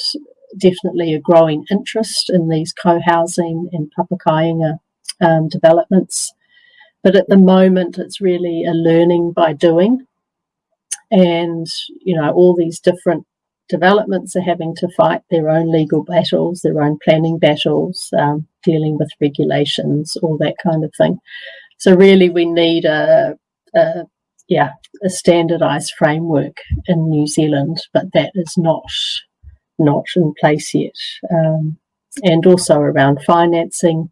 definitely a growing interest in these co-housing and papakainga um, developments. But at the moment, it's really a learning by doing. And, you know, all these different developments are having to fight their own legal battles, their own planning battles, um, dealing with regulations, all that kind of thing. So really, we need a, a yeah a standardized framework in New Zealand, but that is not not in place yet. Um, and also around financing,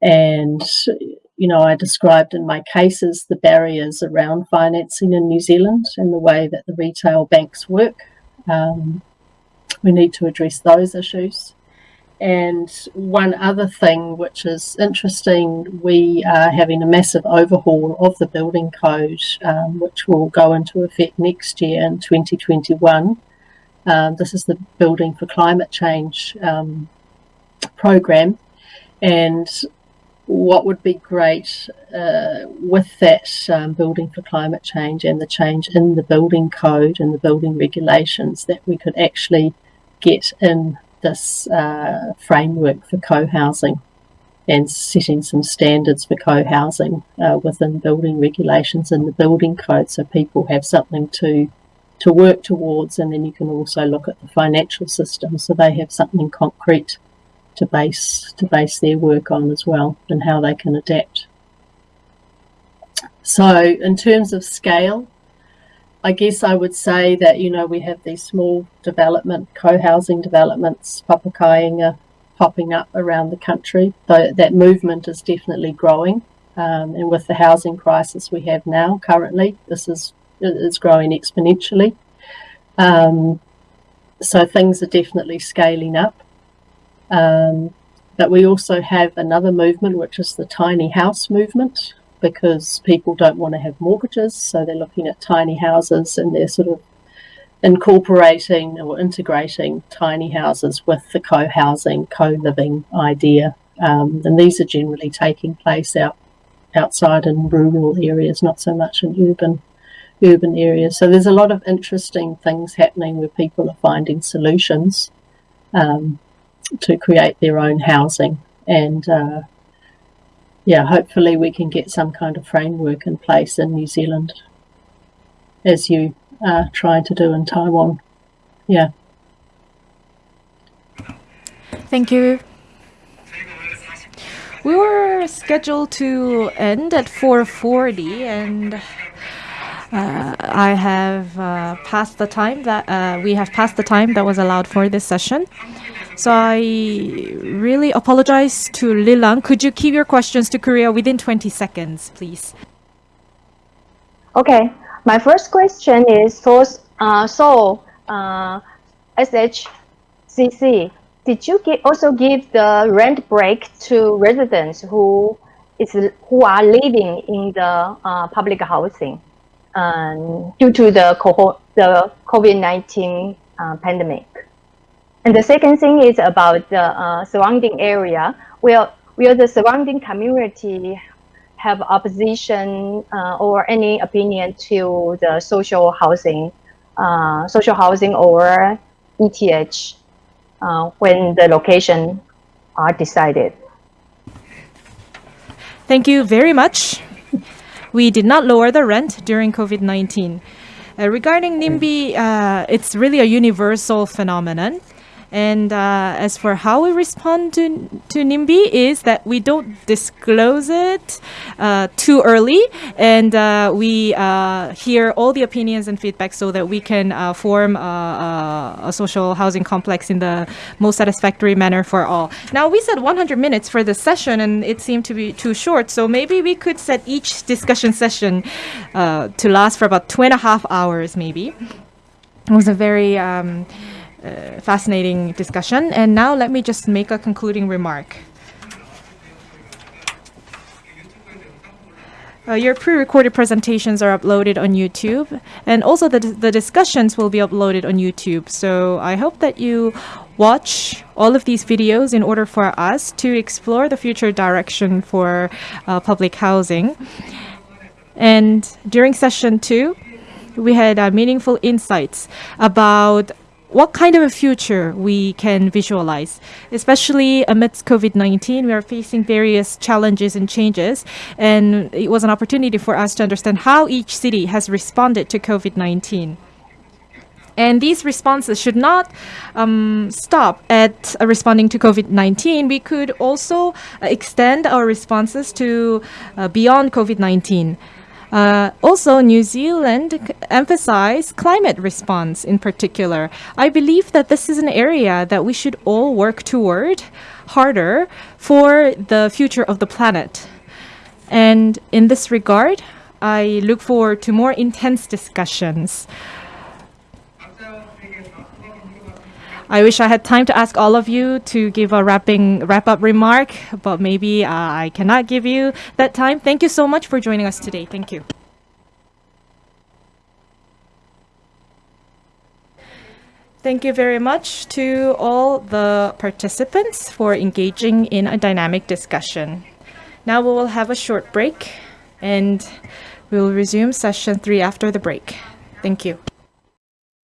and you know, I described in my cases the barriers around financing in New Zealand and the way that the retail banks work. Um, we need to address those issues. And one other thing which is interesting, we are having a massive overhaul of the building code, um, which will go into effect next year in 2021. Um, this is the Building for Climate Change um, program. And what would be great uh, with that um, building for climate change and the change in the building code and the building regulations that we could actually get in this uh, framework for co-housing and setting some standards for co-housing uh, within building regulations and the building code so people have something to to work towards and then you can also look at the financial system so they have something concrete to base to base their work on as well and how they can adapt. So in terms of scale, I guess I would say that, you know, we have these small development, co-housing developments, papakainga, popping up around the country. So that movement is definitely growing. Um, and with the housing crisis we have now currently, this is is growing exponentially. Um, so things are definitely scaling up. Um, but we also have another movement, which is the tiny house movement, because people don't want to have mortgages. So they're looking at tiny houses and they're sort of incorporating or integrating tiny houses with the co-housing, co-living idea. Um, and these are generally taking place out outside in rural areas, not so much in urban urban areas. So there's a lot of interesting things happening where people are finding solutions um, to create their own housing and uh, yeah, hopefully we can get some kind of framework in place in New Zealand as you uh, are trying to do in Taiwan. Yeah. Thank you. We were scheduled to end at 4.40 and uh, I have uh, passed the time that uh, we have passed the time that was allowed for this session. So I really apologize to Liling. Could you keep your questions to Korea within 20 seconds, please? Okay. My first question is for uh, so uh, SHCC. Did you also give the rent break to residents who is who are living in the uh, public housing um, due to the the COVID nineteen uh, pandemic? And the second thing is about the uh, surrounding area. Well, will the surrounding community have opposition uh, or any opinion to the social housing, uh, social housing or ETH uh, when the location are decided? Thank you very much. We did not lower the rent during COVID-19. Uh, regarding NIMBY, uh, it's really a universal phenomenon. And uh, as for how we respond to, to NIMBY is that we don't disclose it uh, too early and uh, we uh, hear all the opinions and feedback so that we can uh, form a, a, social housing complex in the most satisfactory manner for all. Now we said 100 minutes for the session and it seemed to be too short so maybe we could set each discussion session uh, to last for about two and a half hours maybe. It was a very um, uh, fascinating discussion. And now let me just make a concluding remark. Uh, your pre-recorded presentations are uploaded on YouTube, and also the, the discussions will be uploaded on YouTube. So I hope that you watch all of these videos in order for us to explore the future direction for uh, public housing. And during session two, we had uh, meaningful insights about what kind of a future we can visualize. Especially amidst COVID-19, we are facing various challenges and changes, and it was an opportunity for us to understand how each city has responded to COVID-19. And these responses should not um, stop at uh, responding to COVID-19. We could also uh, extend our responses to uh, beyond COVID-19. Uh, also, New Zealand emphasized climate response in particular. I believe that this is an area that we should all work toward harder for the future of the planet. And in this regard, I look forward to more intense discussions. I wish I had time to ask all of you to give a wrapping wrap-up remark, but maybe uh, I cannot give you that time. Thank you so much for joining us today. Thank you. Thank you very much to all the participants for engaging in a dynamic discussion. Now we will have a short break and we will resume session three after the break. Thank you.